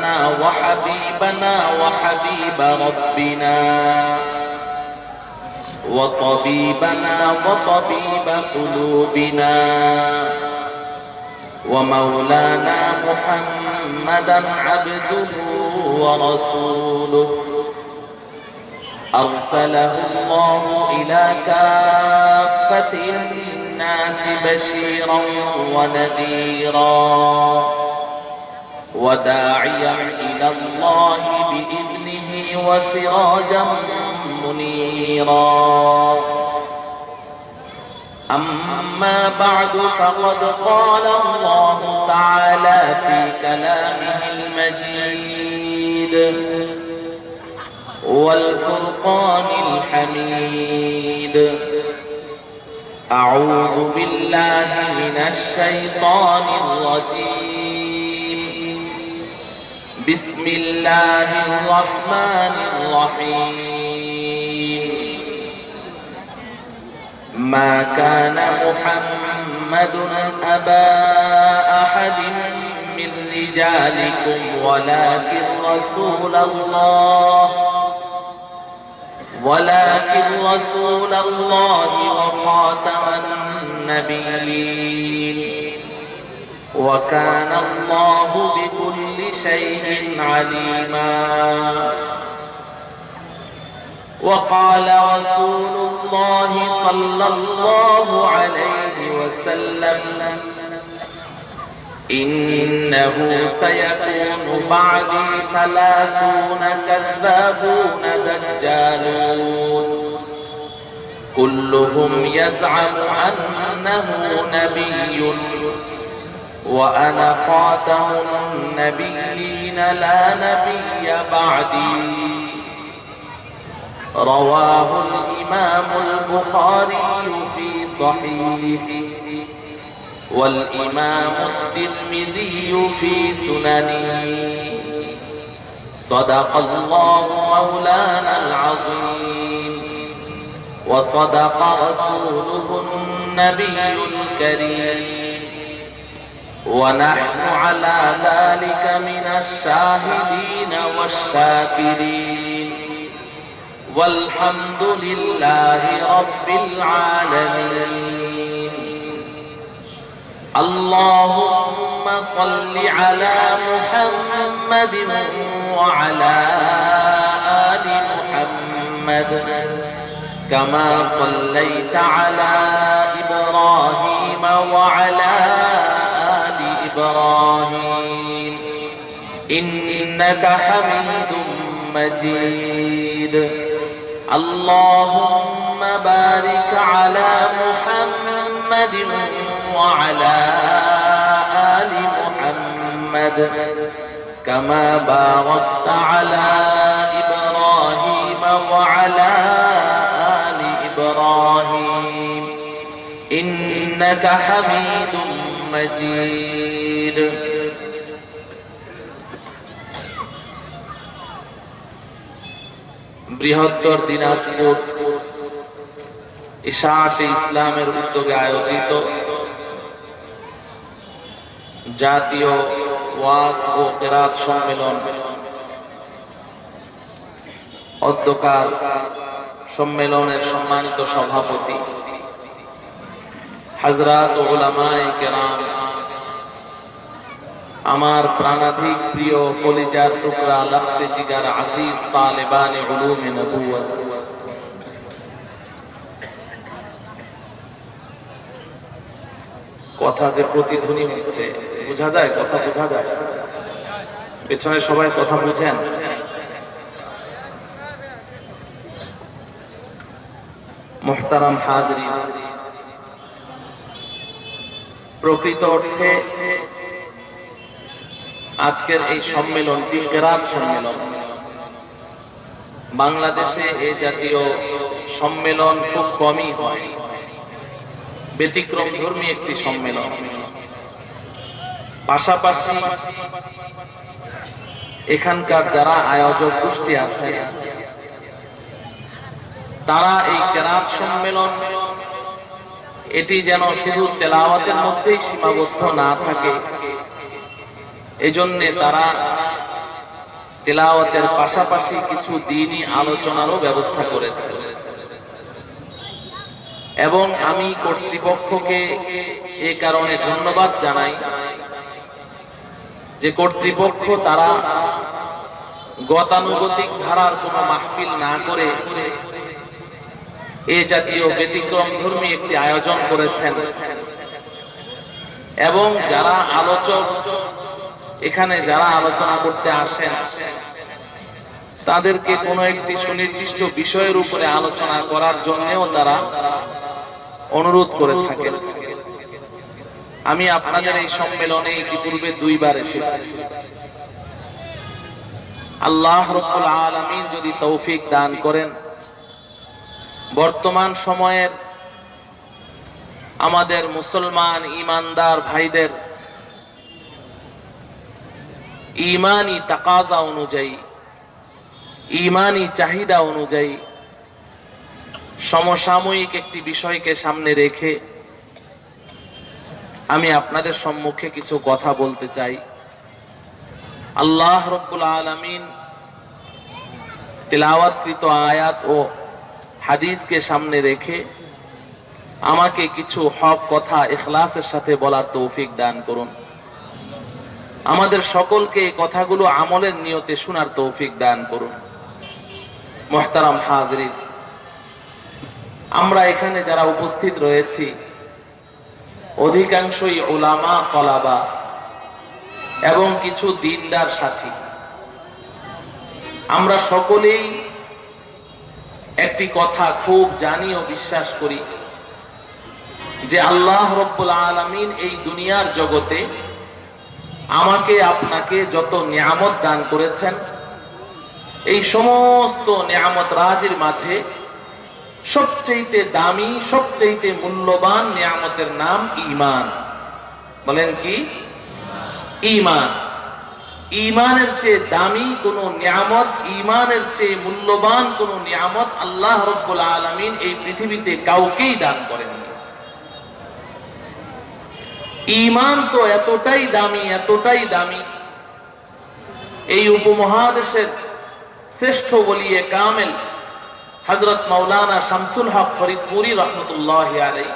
لنا وحبيبنا وحبيب ربنا وطبيبنا وطبيب قلوبنا ومولانا محمدا عبده ورسوله. أرسله الله إلى كافة الناس بشيرا ونذيرا. وداعيا إلى الله بإذنه وسراجا منيرا. أما بعد فقد قال الله تعالى في كلامه المجيد والفرقان الحميد. أعوذ بالله من الشيطان الرجيم. بسم الله الرحمن الرحيم. ما كان محمد أبا أحد من رجالكم ولكن رسول الله ولكن رسول الله وخاتم النبيين. وكان الله بكل شيء عليما. وقال رسول الله صلى الله عليه وسلم إنه سيكون بعدي ثلاثون كذابون دجالون. كلهم يزعم أنه نبي. وأنا خاتم النبيين لا نبي بعدي. رواه الإمام البخاري في صحيحه والإمام الترمذي في سننه. صدق الله مولانا العظيم. وصدق رسوله النبي الكريم. ونحن على ذلك من الشاهدين والشاكرين. والحمد لله رب العالمين. اللهم صل على محمد وعلى آل محمد. كما صليت على إبراهيم وعلى آل إبراهيم. إنك حميد مجيد. اللهم بارك على محمد وعلى آل محمد. كما باركت على إبراهيم وعلى آل إبراهيم. إنك حميد مجيد বৃহত্তর দিনাজপুর ইশাতে ইসলামের উদ্যোগে আয়োজিত জাতীয় ওয়াজ ও কেরাত সম্মেলন। অধ্যকার সম্মেলনের সম্মানিত সভাপতি হাজরাত ওলামায়ে কেরাম, আমার প্রাণাধিক প্রিয় কলিজার টুকরা লাখতে জিগার আজিজ তালেবানে উলুমে নবুয়ত কথা যে প্রতিধ্বনি হচ্ছে, বোঝা যায়? কথা বোঝা যায়? পেছনে সবাই কথা বুঝেন? মোহতারাম হাজরি প্রকৃত অর্থে আজকের এই সম্মেলনটি কেরাত সম্মেলন। বাংলাদেশে এ জাতীয় সম্মেলন খুব কমই হয়। ব্যতিক্রম ধর্মী একটি সম্মেলন। পাশাপাশি এখানকার যারা আয়োজক গোষ্ঠী আছে, তারা এই কেরাত সম্মেলন এটি যেন শুধু তেলাওয়াতের মধ্যেই সীমাবদ্ধ না থাকে। এই জন্যে তারা তেলাওয়াতের পাশাপাশি কিছু দিনই আলোচনারও ব্যবস্থা করেছে। এবং আমি কর্তৃপক্ষকে এ কারণে ধন্যবাদ জানাই যে কর্তৃপক্ষ তারা গতানুগতিক ধারার কোনো মাহফিল না করে এ জাতীয় ব্যতিক্রম ধর্মী একটি আয়োজন করেছেন। এবং যারা আলোচক, এখানে যারা আলোচনা করতে আসেন, তাদেরকে কোনো একটি সুনির্দিষ্ট বিষয়ের উপরে আলোচনা করার জন্যও তারা অনুরোধ করে থাকেন। আমি আপনাদের এই সম্মেলনে ইতিপূর্বে দুইবার এসেছি। আল্লাহ রব্বুল আলামিন যদি তৌফিক দান করেন বর্তমান সময়ের আমাদের মুসলমান ইমানদার ভাইদের ইমানি তাকাজা অনুযায়ী, ইমানি চাহিদা অনুযায়ী সমসাময়িক একটি বিষয়কে সামনে রেখে আমি আপনাদের সম্মুখে কিছু কথা বলতে চাই। আল্লাহ রব্বুল আলমিন তেলাওয়াতকৃত আয়াত ও হাদিসকে সামনে রেখে আমাকে কিছু হক, কথা এখলাসের সাথে বলার তৌফিক দান করুন। আমাদের সকলকে এই কথাগুলো আমলের নিয়তে শোনার তৌফিক দান করুন। মোহতারাম হাজরিন, আমরা এখানে যারা উপস্থিত রয়েছি, অধিকাংশই ওলামা কলাবা এবং কিছু দিনদার সাথী। আমরা সকলেই একটি কথা খুব জানি ও বিশ্বাস করি যে আল্লাহ রব্বুল আলমিন এই দুনিয়ার জগতে আমাকে, আপনাকে যত নিয়ামত দান করেছেন, এই সমস্ত নিয়ামত রাজির মাঝে সবচেয়েতে দামি সবচেয়েতে মূল্যবান নিয়ামতের নাম ইমান। বলেন কি? ইমান। ইমানের চেয়ে দামি কোন নিয়ামত, ইমানের চেয়ে মূল্যবান কোন নিয়ামত আল্লাহ রব্বুল আলমিন এই পৃথিবীতে কাউকেই দান করেন। ইমান তো এতটাই দামি এতটাই দামি। এই উপমহাদেশের শ্রেষ্ঠ বলিয়ে কামেল হজরত মৌলানা শামসুল হক ফরিদপুরি রহমতুল্লাহ আলাই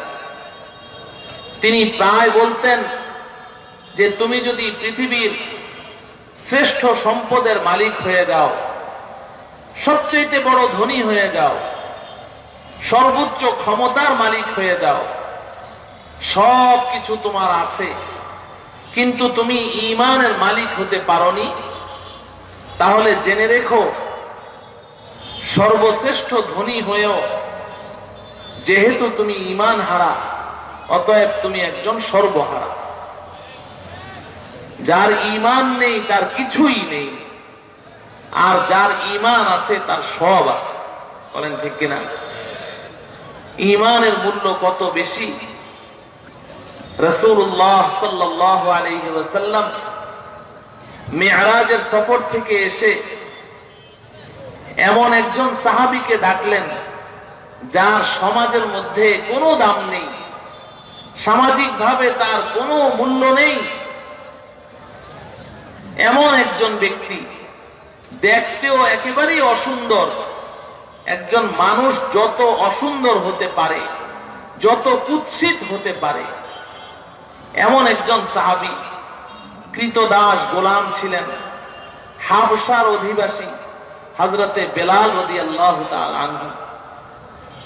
তিনি প্রায় বলতেন যে, তুমি যদি পৃথিবীর শ্রেষ্ঠ সম্পদের মালিক হয়ে যাও। সবচেয়ে বড় ধনী হয়ে যাও। সর্বোচ্চ ক্ষমতার মালিক হয়ে যাও। সব কিছু তোমার আছে। কিন্তু তুমি ইমানের মালিক হতে পারনি। তাহলে জেনে রেখো, সর্বশ্রেষ্ঠ ধনী হয়েও যেহেতু তুমি ইমান হারা অতএব তুমি একজন সর্বহারা। যার ইমান নেই, তার কিছুই নেই। আর যার ইমান আছে, তার সব আছে। বলেন ঠিক কিনা? ইমানের মূল্য কত বেশি? রসুল্লাহ মেয়ারাজের সফর থেকে এসে এমন একজন সাহাবিকে ডাকলেন, যার সমাজের মধ্যে কোনো দাম নেই সামাজিক ভাবে তার কোনো মূল্য নেই। এমন একজন ব্যক্তি, দেখতেও একেবারেই অসুন্দর। একজন মানুষ যত অসুন্দর হতে পারে, যত কুৎসিত হতে পারে, এমন একজন সাহাবি, কৃতদাস গোলাম ছিলেন হাবসার অধিবাসী হজরতে বেলাল আল্লাহ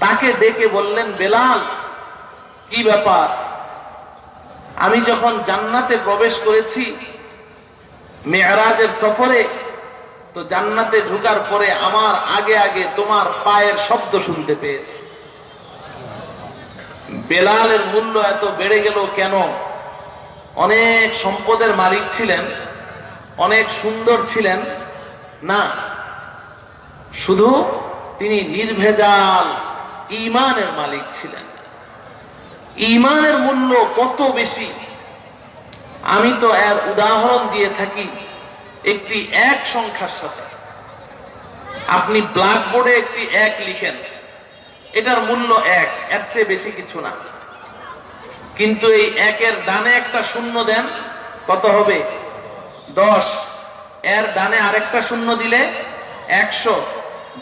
তাকে ডেকে বললেন, বেলাল, কি ব্যাপার? আমি যখন জান্নাতে প্রবেশ করেছি মেয়ারাজের সফরে তো জান্নাতে ঢুকার পরে আমার আগে আগে তোমার পায়ের শব্দ শুনতে পেয়েছি। বেলালের মূল্য এত বেড়ে গেল কেন? অনেক সম্পদের মালিক ছিলেন, অনেক সুন্দর ছিলেন। না, শুধু তিনি নির্ভেজাল ইমানের মালিক ছিলেন। ইমানের মূল্য কত বেশি? আমি তো এর উদাহরণ দিয়ে থাকি একটি এক সংখ্যার সাথে। আপনি ব্ল্যাকবোর্ডে একটি এক লিখেন। এটার মূল্য এক, এর চেয়ে বেশি কিছু না। কিন্তু এই একের ডানে একটা শূন্য দেন, কত হবে? দশ। এর ডানে আরেকটা শূন্য দিলে একশো।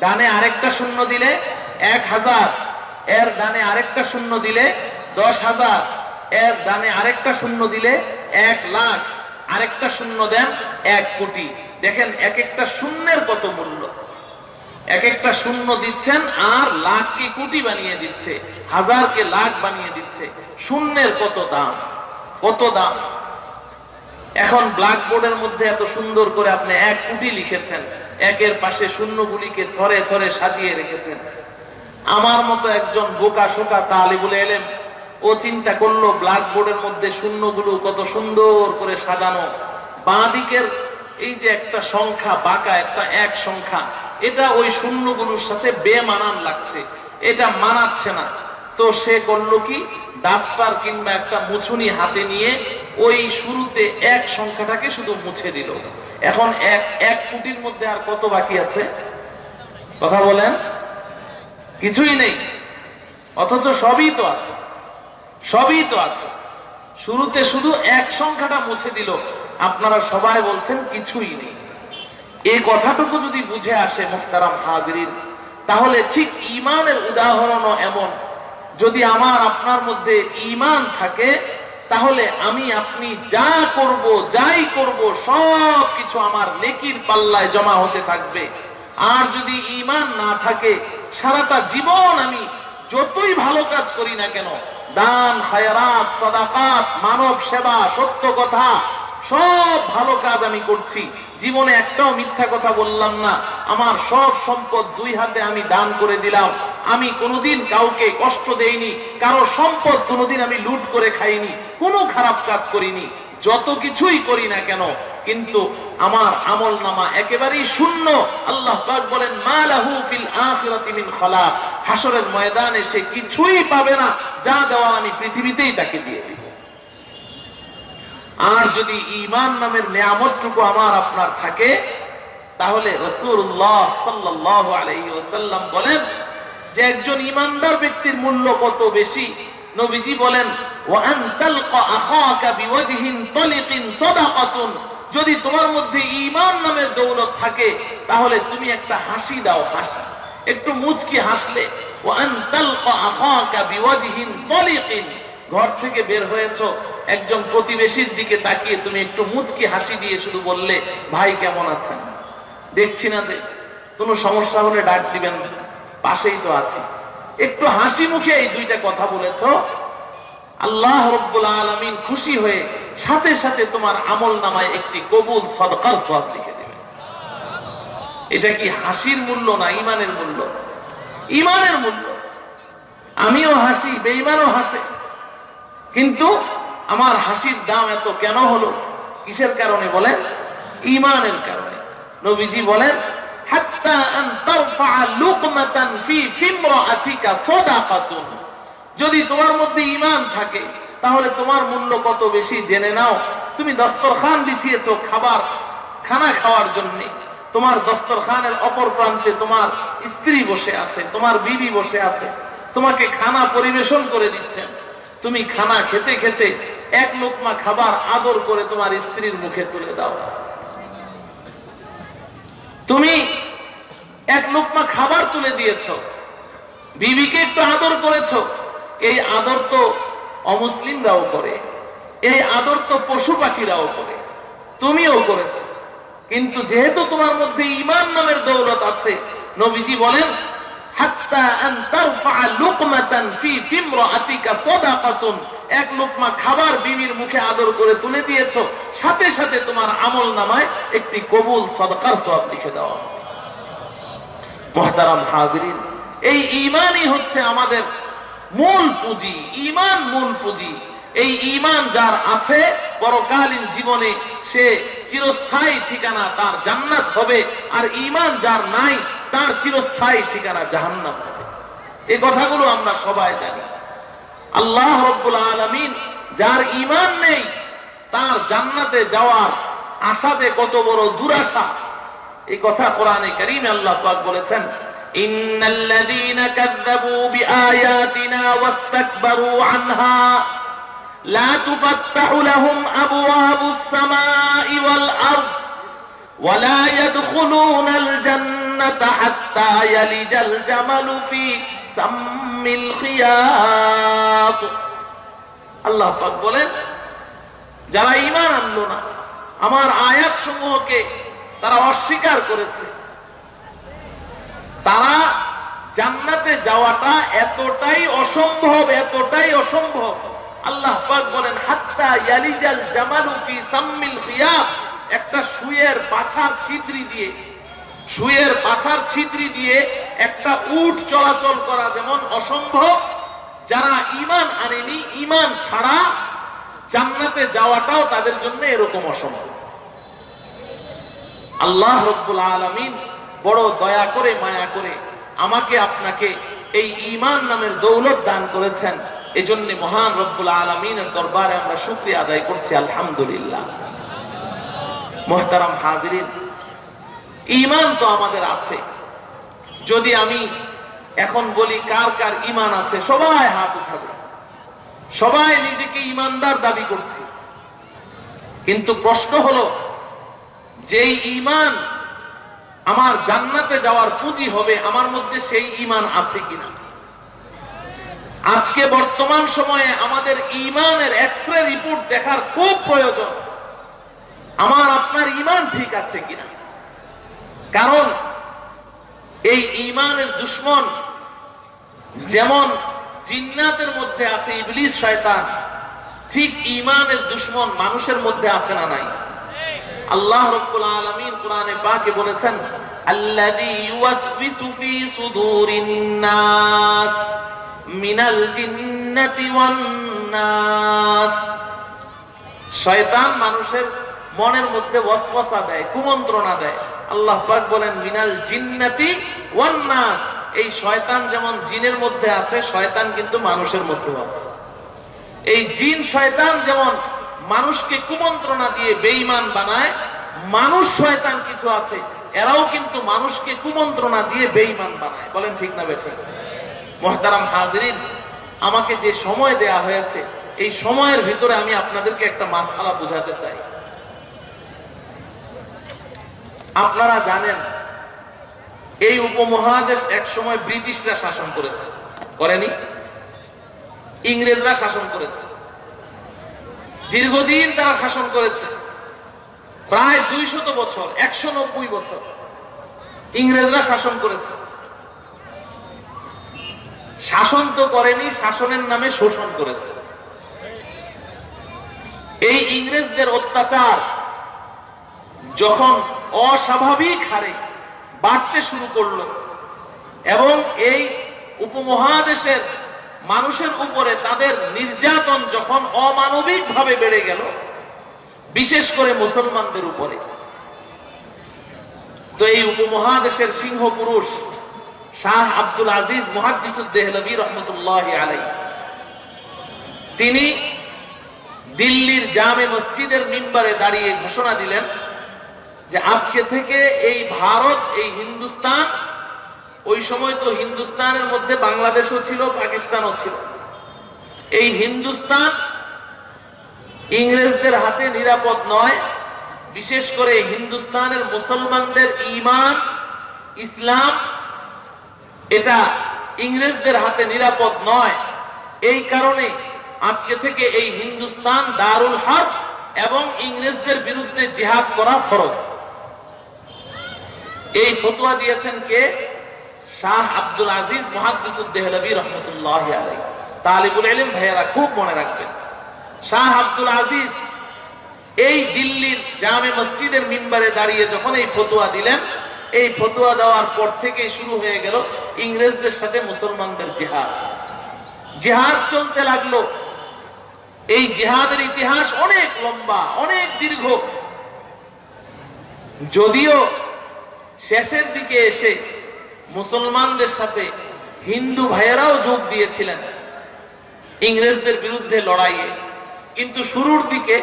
ডানে আরেকটা শূন্য দিলে এক হাজার। এর ডানে আরেকটা শূন্য দিলে দশ হাজার। এর ডানে আরেকটা শূন্য দিলে এক লাখ, আরেকটা শূন্য দেন এক কোটি। দেখেন এক একটা শূন্যের কত মূল্য? এক একটা শূন্য দিচ্ছেন, আর লাখকে কোটি বানিয়ে দিচ্ছে, হাজারকে লাখ বানিয়ে দিচ্ছে। শূন্যের কত দাম? কত দাম? এখন ব্ল্যাকবোর্ডের মধ্যে এত সুন্দর করে আপনি এক কোটি লিখেছেন, একের পাশে শূন্যগুলিকে থরে থরে সাজিয়ে রেখেছেন। আমার মতো একজন বোকা শোকা তালিবুল এলেম ও চিন্তা করল ব্ল্যাকবোর্ডের মধ্যে শূন্যগুলো কত সুন্দর করে সাজানো। বাঁ দিকের এই যে একটা সংখ্যা, বাঁকা একটা এক সংখ্যা, এটা ওই শূন্যগুলোর সাথে বেমানান লাগছে। এটা মানাচ্ছে না। তো সে করল কি? ডাস্টার কিংবা একটা মুছুনি হাতে নিয়ে ওই শুরুতে এক সংখ্যাটাকে শুধু মুছে দিল। এখন এক এক কোটির মধ্যে আর কত বাকি আছে? কথা বলেন? কিছুই নেই। অথচ সবই তো আছে। সবই তো আছে। শুরুতে শুধু এক সংখ্যাটা মুছে দিল। আপনারা সবাই বলছেন কিছুই নেই। এই কথাটুকু যদি বুঝে আসে মুক্তারাম হাজরিন, তাহলে ঠিক ইমানের উদাহরণও এমন। যদি আমার, আপনার মধ্যে ইমান থাকে, তাহলে আমি, আপনি যা করব, যাই করব, সব কিছু আমার নেকির পাল্লায় জমা হতে থাকবে। আর যদি ইমান না থাকে, সারাটা জীবন আমি যতই ভালো কাজ করি না কেন দান, খায়রাত, সদাকাত, মানব সেবা, সত্য কথা, সব ভালো কাজ আমি করছি। জীবনে একটাও মিথ্যা কথা বললাম না। আমার সব সম্পদ দুই হাতে আমি দান করে দিলাম। আমি কোনোদিন কাউকে কষ্ট দেইনি, কারও সম্পদ কোনোদিন আমি লুট করে খাইনি, কোনো খারাপ কাজ করিনি। যত কিছুই করি না কেন, কিন্তু আমার আমল নামা একেবারেই শূন্য। আল্লাহ বলেন মালাহু ফিল আখিরাতি মিন খালাক। হাসরের ময়দানে সে কিছুই পাবে না, যা দেওয়ার আমি পৃথিবীতেই তাকে দিয়ে দিব। আর যদি ইমান নামের নিয়ামতটুকু আমার আপনার থাকে, তাহলে রসুল্লাহ সাল্লাহ আলাইসাল্লাম বলেন যে একজন ইমানদার ব্যক্তির মূল্য কত বেশি? নবীজি বলেন যদি তোমার মধ্যে ইমান নামের দৌলত থাকে, তাহলে তুমি একটা হাসি দাও, হাসি। একটু মুচকি হাসলে ঘর থেকে বের হয়েছ, একজন প্রতিবেশীর দিকে তাকিয়ে তুমি একটু মুচকি হাসি দিয়ে শুধু বললে, ভাই, কেমন আছেন? দেখছি না যে, কোনো সমস্যা হলে ডাক দিবেন পাশেই তো আছি। একটু হাসি মুখে এই দুইটা কথা বলেছ। আল্লাহ রব্বুল আলমিন খুশি হয়ে সাথে সাথে তোমার আমল নামায় একটি কবুল সদকার সব লিখে দেবে এটা কি হাসির মূল্য না ইমানের মূল্য? ইমানের মূল্য। আমিও হাসি বেইমানও হাসে। কিন্তু আমার হাসির দাম এত কেন হলো? কিসের কারণে বলেন? ইমানের কারণে। নবীজি বলেন যদি তোমার মধ্যে ইমান থাকে, তাহলে তোমার মূল্য কত বেশি জেনে নাও। তুমি দস্তরখান বিছিয়েছো খাবার, খানা খাওয়ার জন্য। তোমার দস্তরখানের অপর প্রান্তে তোমার স্ত্রী বসে আছে, তোমার বিবি বসে আছে। তোমাকে খানা পরিবেশন করে দিচ্ছেন। তুমি খানা খেতে খেতে এক লোকমা খাবার আদর করে তোমার স্ত্রীর মুখে তুলে দাও। তুমি এক লোকমা খাবার তুলে দিয়েছ। বিবিকে একটু আদর করেছ। এই আদর তো অমুসলিমরাও করে। এই আদর তো পশু পাখিরাও করে। তুমিও করেছ। কিন্তু যেহেতু তোমার মধ্যে ইমান নামের দৌলত আছে, নবীজি বলেন, হাত্তা আন তারফা লুকমাতান ফি ফিমরাতিকা সাদাকাতুন। এক লোকমা খাবার বিবির মুখে আদর করে তুলে দিয়েছ। সাথে সাথে তোমার আমল নামায় একটি কবুল সদকার সওয়াব লিখে দেওয়া মহতারাম হাজরিন, এই ইমানই হচ্ছে আমাদের মূল পুঁজি ইমান মূল পুঁজি। এই ইমান যার আছে, পরকালীন জীবনে সে চিরস্থায়ী ঠিকানা তার জান্নাত হবে, আর ইমান যার নাই, তার চিরস্থায়ী ঠিকানা জাহান্নাম হবে। এই কথাগুলো আমরা সবাই জানি। আল্লাহ রব্বুল আলমিন যার ইমান নেই তার জান্নাতে যাওয়ার আশাতে কত বড় দুরাশা এই কথা কোরআনে করিমে আল্লাহ পাক বলেছেন ইন্নাল্লাযীনা কাযযাবু বিআয়াতিনা ওয়াস্তাকবারু আনহা لا تفتح لهم أبواب السماء والأرض ولا يدخلون الجنة حتى يلج الجمل في আল্লাহ বলেন, যারা ইমান আনলো না, আমার আয়াত সমূহকে তারা অস্বীকার করেছে। তারা জান্নাতে যাওয়াটা এতটাই অসম্ভব এতটাই অসম্ভব। আল্লাহ বলেন, হাত্তা সাম্মিল একটা সুয়ের পাছার ছিদ্রি দিয়ে সুয়ের পাছার ছিদ্রি দিয়ে একটা উট চলাচল করা যেমন অসম্ভব। যারা ঈমান আনেনি, ঈমান ছাড়া জান্নাতে যাওয়াটাও তাদের জন্য এরকম অসম্ভব। আল্লাহ রব্বুল আলামিন বড় দয়া করে, মায়া করে আমাকে, আপনাকে এই ঈমান নামের দৌলত দান করেছেন। এজন্য মহান রব্বুল আলমিনের দরবারে আমরা শুক্রিয়া আদায় করছি, আলহামদুলিল্লাহ। মোহতারাম হাজিরিন ঈমান তো আমাদের আছে। যদি আমি এখন বলি কার কার ঈমান আছে, সবাই হাত উঠাবে। সবাই নিজেকে ঈমানদার দাবি করছি। কিন্তু প্রশ্ন হলো, যেই ইমান আমার জান্নাতে যাওয়ার পুঁজি হবে, আমার মধ্যে সেই ঈমান আছে কিনা? আজকে বর্তমান সময়ে আমাদের ঈমানের এক্সরে রিপোর্ট দেখার খুব প্রয়োজন। আমার আপনার ইমান ঠিক আছে কিনা? কারণ এই ঈমানের দুশ্মন যেমন জিন্নাতের মধ্যে আছে, ইবলিস শয়তান, ঠিক ঈমানের দুশ্মন মানুষের মধ্যে আছে না নাই? আল্লাহ রাব্বুল আলামিন কোরআনে পাকে বলেছেন, আল্লাযী ইউওয়াসউইসু ফি সুদুরিন নাস মিনাল জিন্নাতি ওয়ান নাস। শয়তান মানুষের মনের মধ্যে ওয়াসওয়াসা দেয়, কুমন্ত্রণা দেয়। আল্লাহ পাক বলেন, মিনাল জিন্নাতি ওয়ান নাস। এই শয়তান যেমন জিনের মধ্যে আছে, শয়তান কিন্তু মানুষের মধ্যে আছে। এই জিন শয়তান যেমন মানুষকে কুমন্ত্রণা দিয়ে বেঈমান বানায়, মানুষ শয়তান কিছু আছে, এরাও কিন্তু মানুষকে কুমন্ত্রণা দিয়ে বেঈমান বানায়। বলেন ঠিক না বেঠিক মহতারাম হাজরিন, আমাকে যে সময় দেয়া হয়েছে, এই সময়ের ভিতরে আমি আপনাদেরকে একটা মাসালা বুঝাতে চাই। আপনারা জানেন, এই উপমহাদেশ এক সময় ব্রিটিশরা শাসন করেছে। করেনি? ইংরেজরা শাসন করেছে। দীর্ঘদিন তারা শাসন করেছে। প্রায় দুইশত বছর একশো নব্বই বছর ইংরেজরা শাসন করেছে। শাসন তো করেনি, শাসনের নামে শোষণ করেছে। এই ইংরেজদের অত্যাচার যখন অস্বাভাবিক হারে বাড়তে শুরু করল এবং এই উপমহাদেশের মানুষের উপরে তাদের নির্যাতন যখন অমানবিক ভাবে বেড়ে গেল, বিশেষ করে মুসলমানদের উপরে। তো এই উপমহাদেশের সিংহ পুরুষ শাহ আব্দুল আজিজ মহাদিসুদ্দেহলবী রহমতুল্লাহ আলাই তিনি দিল্লির জামে মসজিদের মিম্বারে দাঁড়িয়ে ঘোষণা দিলেন যে আজকে থেকে এই ভারত, এই হিন্দুস্তান, ওই সময় তো হিন্দুস্তানের মধ্যে বাংলাদেশও ছিল, পাকিস্তানও ছিল। এই হিন্দুস্তান ইংরেজদের হাতে নিরাপদ নয়, বিশেষ করে হিন্দুস্তানের মুসলমানদের ইমান, ইসলাম, এটা ইংরেজদের হাতে নিরাপদ নয়। এই কারণে আজকে থেকে এই হিন্দুস্তান দারুল হার্ব এবং ইংরেজদের বিরুদ্ধে জেহাদ করা ফরজ। এই ফতোয়া দিয়েছেন কে? শাহ আব্দুল আজিজ মহাদিসুদ্দেহলবী রহমতুল্লাহ আলাই তালিবুল ইলম ভাইয়েরা খুব মনে রাখবেন। শাহ আব্দুল আজিজ এই দিল্লির জামে মসজিদের মিম্বারে দাঁড়িয়ে যখন এই ফতোয়া দিলেন, এই ফতোয়া দেওয়ার পর থেকে শুরু হয়ে গেল ইংরেজদের সাথে মুসলমানদের জিহাদ। জিহাদ চলতে লাগল। এই জিহাদের ইতিহাস অনেক লম্বা, অনেক দীর্ঘ। যদিও শেষের দিকে এসে মুসলমানদের সাথে হিন্দু ভাইয়েরাও যোগ দিয়েছিলেন ইংরেজদের বিরুদ্ধে লড়াইয়ে। কিন্তু শুরুর দিকে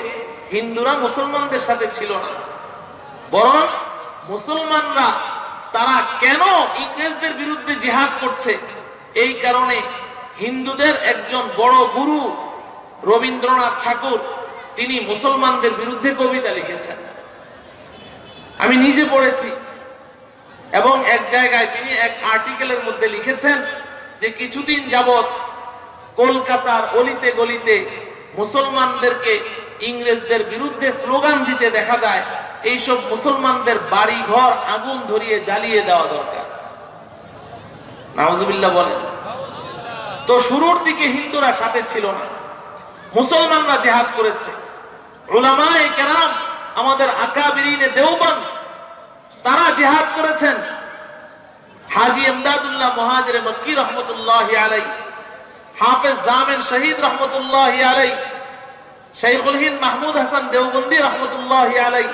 হিন্দুরা মুসলমানদের সাথে ছিল না। বরং মুসলমানরা তারা কেন ইংরেজদের বিরুদ্ধে জিহাদ করছে? এই কারণে হিন্দুদের একজন বড় গুরু রবীন্দ্রনাথ ঠাকুর, তিনি মুসলমানদের বিরুদ্ধে কবিতা লিখেছেন। আমি নিজে পড়েছি। এবং এক জায়গায় তিনি এক আর্টিকেলের মধ্যে লিখেছেন যে কিছুদিন যাবৎ কলকাতার অলিতে গলিতে মুসলমানদেরকে ইংরেজদের বিরুদ্ধে স্লোগান দিতে দেখা যায়, এইসব মুসলমানদের বাড়ি ঘর আগুন ধরিয়ে জ্বালিয়ে দেওয়া দরকার। নাউজুবিল্লাহ বলেন, তো শুরুর দিকে হিন্দুরা সাথে ছিল না, মুসলমানরা জেহাদ করেছে। ওলামায়ে কেরাম আমাদের আকাবিরিনে দেওবন্দ তারা জেহাদ করেছেন। হাজি এমদাদুল্লাহ মহাজির মক্কি রহমতুল্লাহ আলাই হাফেজ জামেন শহীদ রহমতুল্লাহ আলাই শাইখুল হিন্দ মাহমুদ হাসান দেওবন্দি রহমতুল্লাহ আলাই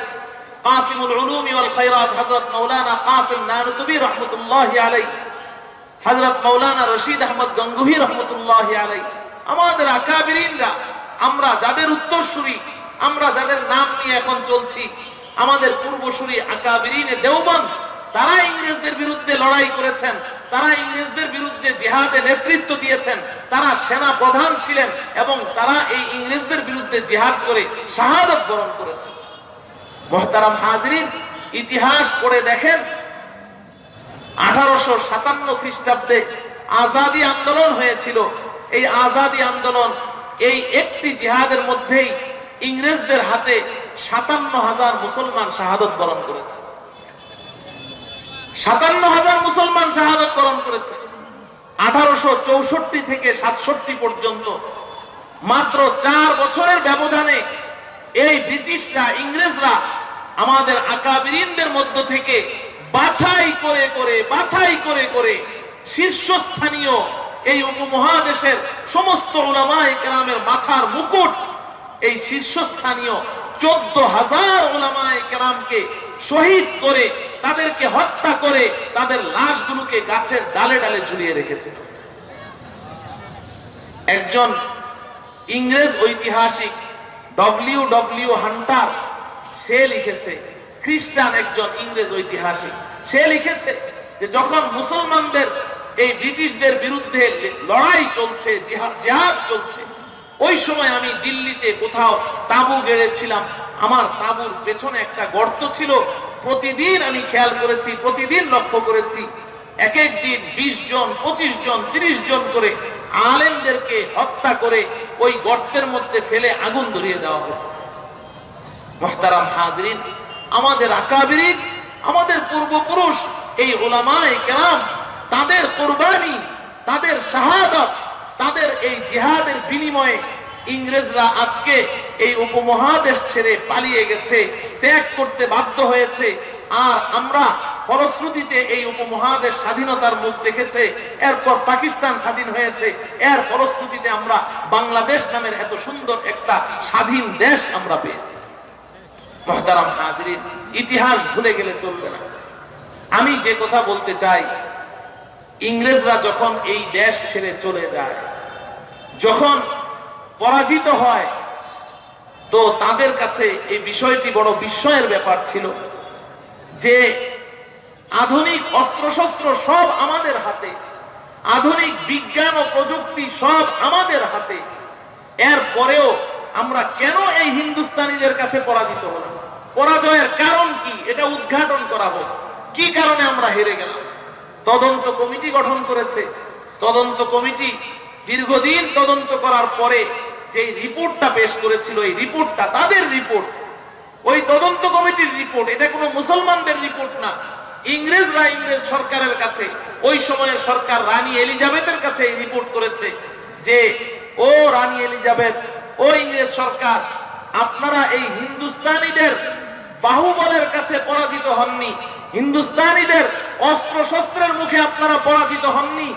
কাসিমুল উলুম ওয়াল খায়রাত হযরত মাওলানা কাসিম নানুতুবি রহমতুল্লাহ আলাই হযরত মাওলানা রশিদ আহমদ গঙ্গুহি রহমতুল্লাহ আলাই আমাদের আকাবিরিনরা, আমরা যাদের উত্তরসূরি, আমরা যাদের নাম নিয়ে এখন চলছি আমাদের পূর্বসূরি আকাবিরিনে দেওবন তারা ইংরেজদের বিরুদ্ধে লড়াই করেছেন, তারা ইংরেজদের বিরুদ্ধে জিহাদে নেতৃত্ব দিয়েছেন, তারা সেনা প্রধান ছিলেন এবং তারা এই ইংরেজদের বিরুদ্ধে জিহাদ করে শাহাদত বরণ করেছেন। মহতারাম হাজরিন, ইতিহাস পড়ে দেখেন, আঠারোশো সাতান্ন খ্রিস্টাব্দে আজাদি আন্দোলন হয়েছিল। এই আজাদি আন্দোলন এই একটি জিহাদের মধ্যেই ইংরেজদের হাতে সাতান্ন হাজার মুসলমান শাহাদত বরণ করেছে। সাতান্ন হাজার মুসলমান শাহাদত বরণ করেছে। আঠারোশো চৌষট্টি থেকে সাতষট্টি পর্যন্ত মাত্র চার বছরের ব্যবধানে এই ব্রিটিশরা, ইংরেজরা আমাদের আকাবিরিনদের মধ্য থেকে বাছাই করে করে, বাছাই করে করে শীর্ষস্থানীয় এই উপমহাদেশের সমস্ত ওলামায়ে কেরামের মাথার মুকুট এই শীর্ষস্থানীয় চোদ্দ হাজার ওলামায়ে কেরামকে শহীদ করে, তাদেরকে হত্যা করে, তাদের লাশগুলোকে গাছের ডালে ডালে ঝুলিয়ে রেখেছে। একজন ইংরেজ ঐতিহাসিক ডব্লিউ ডব্লিউ হান্টার, সে লিখেছে, খ্রিস্টান একজন ইংরেজ ঐতিহাসিক। সে লিখেছে যে, যখন মুসলমানদের, এই ব্রিটিশদের বিরুদ্ধে লড়াই চলছে জেহাদ চলছে ওই সময় আমি দিল্লিতে কোথাও তাবু গেড়েছিলাম। আমার তাবুর পেছনে একটা গর্ত ছিল। প্রতিদিন আমি খেয়াল করেছি, প্রতিদিন লক্ষ্য করেছি। এক এক দিন বিশ জন, পঁচিশ জন, তিরিশ জন করে আলেমদেরকে হত্যা করে ওই গর্তের মধ্যে ফেলে আগুন ধরিয়ে দেওয়া হতো। মহতারাম হাজরিন, আমাদের আকাবিরিন, আমাদের পূর্বপুরুষ, এই ওলামায় কেরাম, তাদের কোরবানি, তাদের শাহাদত তাদের এই জেহাদের বিনিময়ে ইংরেজরা আজকে এই উপমহাদেশ ছেড়ে পালিয়ে গেছে, ত্যাগ করতে বাধ্য হয়েছে। আর আমরা ফলশ্রুতিতে এই উপমহাদেশ স্বাধীনতার মুখ দেখেছে, এরপর পাকিস্তান স্বাধীন হয়েছে। এর ফলশ্রুতিতে আমরা বাংলাদেশ নামের এত সুন্দর একটা স্বাধীন দেশ আমরা পেয়েছি। মহতারাম হাজরিন ইতিহাস ভুলে গেলে চলবে না। আমি যে কথা বলতে চাই, ইংরেজরা যখন এই দেশ ছেড়ে চলে যায় যখন পরাজিত হয়, তো তাদের কাছে এই বিষয়টি বড় বিস্ময়ের ব্যাপার ছিল যে আধুনিক অস্ত্রশস্ত্র সব আমাদের হাতে, আধুনিক বিজ্ঞান ও প্রযুক্তি সব আমাদের হাতে। এর পরেও আমরা কেন এই হিন্দুস্তানিদের কাছে পরাজিত হলাম? পরাজয়ের কারণ কি? এটা উদ্ঘাটন করা হোক। কি কারণে আমরা হেরে গেলাম? তদন্ত কমিটি গঠন করেছে। তদন্ত কমিটি দীর্ঘদিন তদন্ত করার পরে যে রিপোর্টটা পেশ করেছিল, এই রিপোর্টটা তাদের রিপোর্ট। ওই তদন্ত কমিটির রিপোর্ট, এটা কোনো মুসলমানদের রিপোর্ট না। ইংরেজরা ইংরেজ সরকারের কাছে, ওই সময়ের সরকার রানী এলিজাবেথের কাছে এই রিপোর্ট করেছে যে, ও রানী এলিজাবেথ, ও ইংরেজ সরকার, আপনারা এই হিন্দুস্তানিদের বাহুবলের কাছে পরাজিত হননি। হিন্দুস্তানিদের অস্ত্র শস্ত্রের মুখে আপনারা পরাজিত হননি।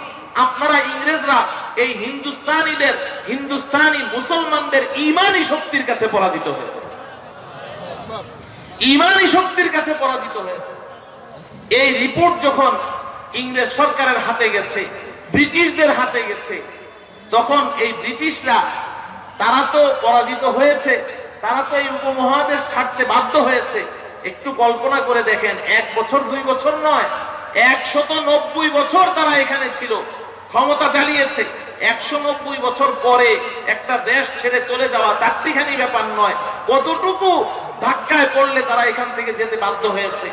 আপনারা ইংরেজরা এই হিন্দুস্তানিদের, হিন্দুস্তানি মুসলমানদের ইমানি শক্তির কাছে পরাজিত হয়েছে। ইমানি শক্তির কাছে পরাজিত হয়েছে। এই রিপোর্ট যখন ইংরেজ সরকারের হাতে গেছে, ব্রিটিশদের হাতে গেছে, তখন এই ব্রিটিশরা, তারা তো পরাজিত হয়েছে, তারা তো এই উপমহাদেশ ছাড়তে বাধ্য হয়েছে। একটু কল্পনা করে দেখেন, এক বছর, দুই বছর নয়, একশত নব্বই বছর তারা এখানে ছিল। ক্ষমতা চালিয়েছে একশো নব্বই বছর পরে একটা দেশ ছেড়ে চলে যাওয়া চারটিখানি ব্যাপার নয়, কতটুকু ধাক্কায় পড়লে তারা এখান থেকে যেতে বাধ্য হয়েছে?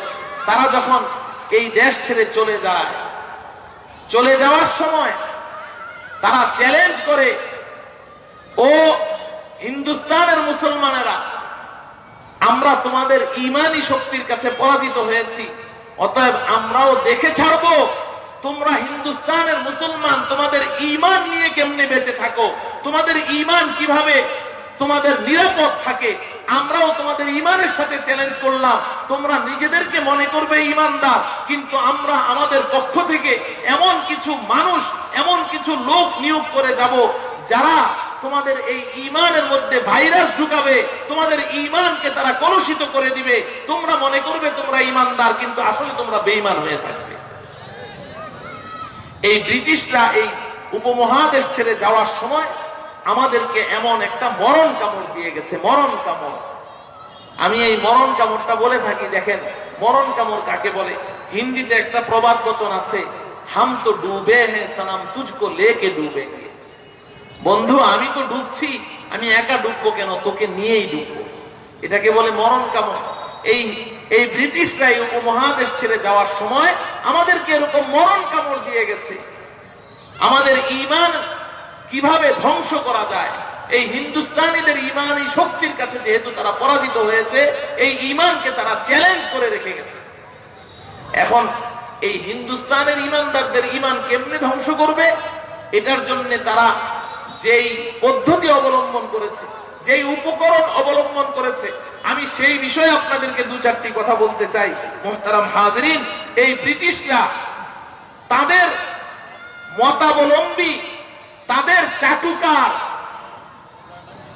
তারা যখন এই দেশ ছেড়ে চলে যায়, চলে যাওয়ার সময় তারা চ্যালেঞ্জ করে, ও হিন্দুস্তানের মুসলমানেরা, আমরা তোমাদের ইমানি শক্তির কাছে পরাজিত হয়েছি, অতএব আমরাও দেখে ছাড়বো। তোমরা হিন্দুস্তানের মুসলমান, তোমাদের ইমান নিয়ে কেমনে বেঁচে থাকো? তোমাদের ইমান কীভাবে তোমাদের নিরাপদ থাকে? আমরাও তোমাদের ইমানের সাথে চ্যালেঞ্জ করলাম। তোমরা নিজেদেরকে মনে করবে ইমানদার কিন্তু আমরা আমাদের পক্ষ থেকে এমন কিছু মানুষ, এমন কিছু লোক নিয়োগ করে যাব, যারা তোমাদের এই ইমানের মধ্যে ভাইরাস ঢুকাবে, তোমাদের ইমানকে তারা কলুষিত করে দিবে। তোমরা মনে করবে তোমরা ইমানদার কিন্তু আসলে তোমরা বেঈমান হয়ে থাকবে। এই ব্রিটিশরা এই উপমহাদেশ ছেড়ে যাওয়ার সময় আমাদেরকে এমন একটা মরণ কামড় দিয়ে গেছে, মরণ কামড়। আমি এই মরণ কামড়টা বলে থাকি, দেখেন, মরণ কামড় কাকে বলে? হিন্দিতে একটা প্রবাদ বচন আছে, হাম তো ডুবে হ্যাঁ সনাম তুঝকো লেকে ডুবে বন্ধু, আমি তো ডুবছি, আমি একা ডুববো কেন? তোকে নিয়েই ডুববো। এটাকে বলে মরণ কামড়। এই এই ব্রিটিশরা এই উপমহাদেশ ছেড়ে যাওয়ার সময় আমাদেরকে এরকম মরণ কামড় দিয়ে গেছে। আমাদের ইমান কীভাবে ধ্বংস করা যায়? এই হিন্দুস্তানিদের ইমান এই শক্তির কাছে যেহেতু তারা পরাজিত হয়েছে, এই ইমানকে তারা চ্যালেঞ্জ করে রেখে গেছে। এখন এই হিন্দুস্তানের ইমানদারদের ইমান কেমনে ধ্বংস করবে? এটার জন্য তারা যেই পদ্ধতি অবলম্বন করেছে যেই উপকরণ অবলম্বন করেছে, আমি সেই বিষয়ে আপনাদেরকে দু চারটি কথা বলতে চাই। মোহতারাম হাজরিন, এই ব্রিটিশরা তাদের মতাবলম্বী, তাদের চাটুকার,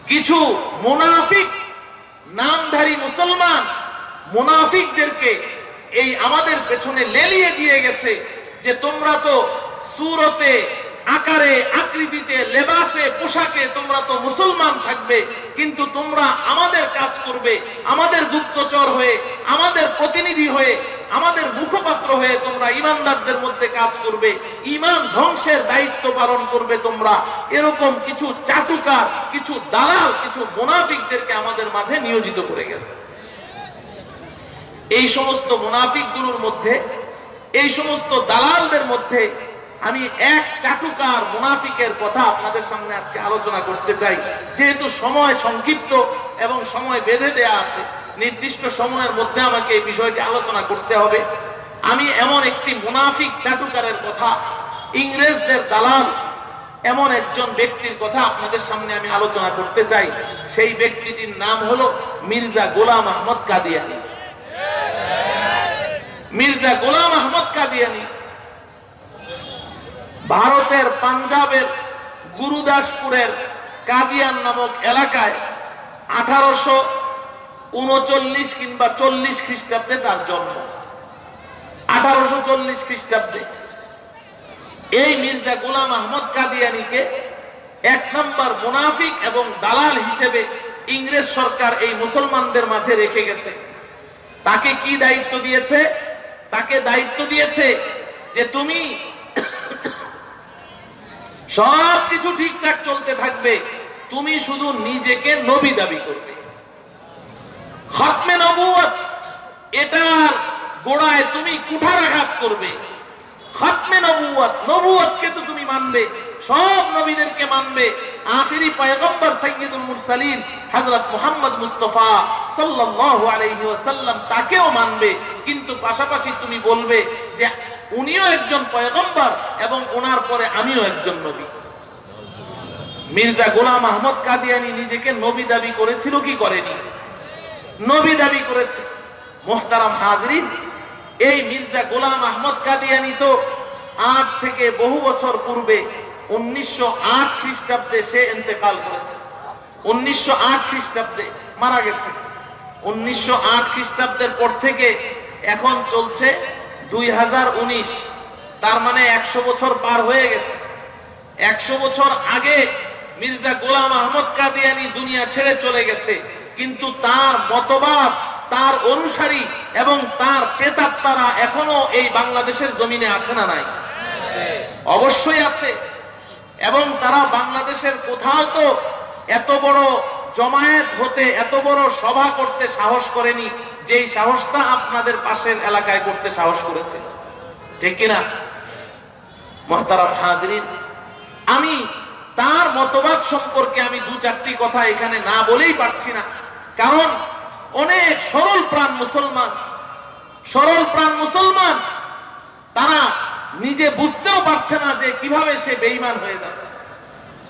কিছু মুনাফিক, নামধারী মুসলমান মুনাফিকদেরকে এই আমাদের পেছনে লেলিয়ে দিয়ে গেছে যে তোমরা তো সুরতে আকারে, আকৃতিতে, লেবাসে, পোশাকে তোমরা তো মুসলমান থাকবে, কিন্তু তোমরা আমাদের কাজ করবে, আমাদের গুপ্তচর হয়ে, আমাদের প্রতিনিধি হয়ে, আমাদের মুখপাত্র হয়ে তোমরা ইমানদারদের মধ্যে কাজ করবে, ইমান ধ্বংসের দায়িত্ব পালন করবে তোমরা। এরকম কিছু চাটুকার, কিছু দালাল, কিছু মোনাফিকদেরকে আমাদের মাঝে নিয়োজিত করে গেছে। এই সমস্ত মোনাফিকগুলোর মধ্যে, এই সমস্ত দালালদের মধ্যে আমি এক চাটুকার মুনাফিকের কথা আপনাদের সামনে আজকে আলোচনা করতে চাই। যেহেতু সময় সংক্ষিপ্ত এবং সময় বেঁধে দেয়া আছে, নির্দিষ্ট সময়ের মধ্যে আমাকে এই বিষয়টি আলোচনা করতে হবে। আমি এমন একটি মুনাফিক চাটুকারের কথা, ইংরেজদের দালাল, এমন একজন ব্যক্তির কথা আপনাদের সামনে আমি আলোচনা করতে চাই। সেই ব্যক্তিটির নাম হলো মির্জা গোলাম আহমদ কাদিয়ানি। মির্জা গোলাম আহমদ কাদিয়ানি ভারতের পাঞ্জাবের গুরুদাসপুরের কাদিয়ান নামক এলাকায় আঠারোশো উনচল্লিশ কিংবা চল্লিশ খ্রিস্টাব্দে তার জন্ম। আঠারোশো চল্লিশ খ্রিস্টাব্দে। এই মির্জা গোলাম আহমদ কাদিয়ানিকে এক নম্বর মুনাফিক এবং দালাল হিসেবে ইংরেজ সরকার এই মুসলমানদের মাঝে রেখে গেছে। তাকে কি দায়িত্ব দিয়েছে? তাকে দায়িত্ব দিয়েছে যে তুমি সব কিছু ঠিকঠাক চলতে থাকবে। তুমি শুধু নিজেকে নবী দাবি করবে। খতমে নবুয়ত এটার গোড়ায় তুমি কুঠারাঘাত করবে। খতমে নবুয়ত নবুয়তকে তো তুমি মানবে, সব নবীদেরকে মানবে। আখিরি পয়গম্বর সাইয়্যিদুল মুরসালিন হযরত মুহাম্মদ মুস্তাফা সাল্লাল্লাহু আলাইহি ওয়াসাল্লাম তাকেও মানবে। কিন্তু পাশাপাশি তুমি বলবে যে উনিও একজন পয়গম্বর এবং ওনার পরে আমিও একজন নবী। মির্জা গোলাম আহমদ কাদিয়ানি নিজেকে নবী দাবি করেছিল কি করেনি? নবী দাবি করেছে। মোহতারাম হাজরিন, এই মির্জা গোলাম আহমদ কাদিয়ানি তো আজ থেকে বহু বছর পূর্বে উনিশশো আট খ্রিস্টাব্দে সে এতেকাল করেছে। উনিশশো আট খ্রিস্টাব্দে মারা গেছে। উনিশশো আট খ্রিস্টাব্দের পর থেকে এখন চলছে দুই হাজার উনিশ। তার মানে একশো বছর পার হয়ে গেছে। একশো বছর আগে মির্জা গোলাম আহমদ কাদিয়ানি দুনিয়া ছেড়ে চলে গেছে। কিন্তু তার মতবাদ, তার অনুসারী এবং তার প্রেতাত্মারা এখনও এই বাংলাদেশের জমিনে আছে না নাই? অবশ্যই আছে। এবং তারা বাংলাদেশের কোথাও তো এত বড় জমায়েত হতে, এত বড় সভা করতে সাহস করেনি। যেই সাহসটা আপনাদের পাশের এলাকায় করতে সাহস করেছে। ঠিক কিনা? মহতারাম আমি তার মতবাদ সম্পর্কে আমি দু চারটি কথা এখানে না বলেই পারছি না। কারণ অনেক সরল প্রাণ মুসলমান, সরল প্রাণ মুসলমান, তারা নিজে বুঝতেও পারছে না যে কীভাবে সে বেইমান হয়ে যাচ্ছে।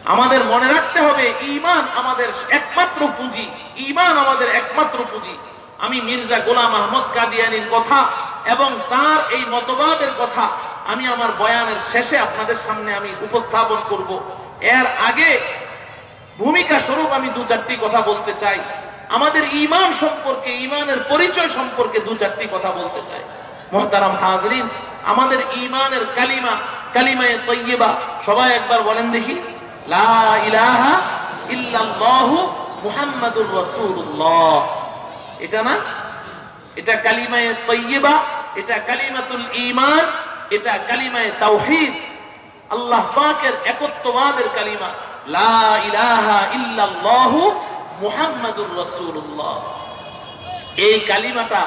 আমাদের মনে রাখতে হবে, ঈমান আমাদের একমাত্র পুঁজি, ঈমান আমাদের একমাত্র পুঁজি। আমি মির্জা গোলাম আহমদ কাদিয়ানির কথা এবং তার এই মতবাদের কথা আমি আমার বয়ানের শেষে আপনাদের সামনে আমি উপস্থাপন করব। এর আগে ভূমিকা স্বরূপ আমি দু চারটি কথা বলতে চাই। আমাদের ঈমান সম্পর্কে ঈমানের পরিচয় সম্পর্কে দু চারটি কথা বলতে চাই। মহতারাম হাজরিন, আমাদের ঈমানের কালিমা, কালিমায়ে তৈয়বা, সবাই একবার বলেন দেখি। লা ইলাহা ইল্লাল্লাহু মুহাম্মাদুর এটা না? এটা কালিমায়ে তৈয়বা এটা কালিমাতুল ইমান এটা কালিমায়ে তাওহীদ। আল্লাহ পাকের একত্ববাদের কালিমা, লা ইলাহা ইল্লাল্লাহু মুহাম্মাদুর রাসূলুল্লাহ। এই কালিমাটা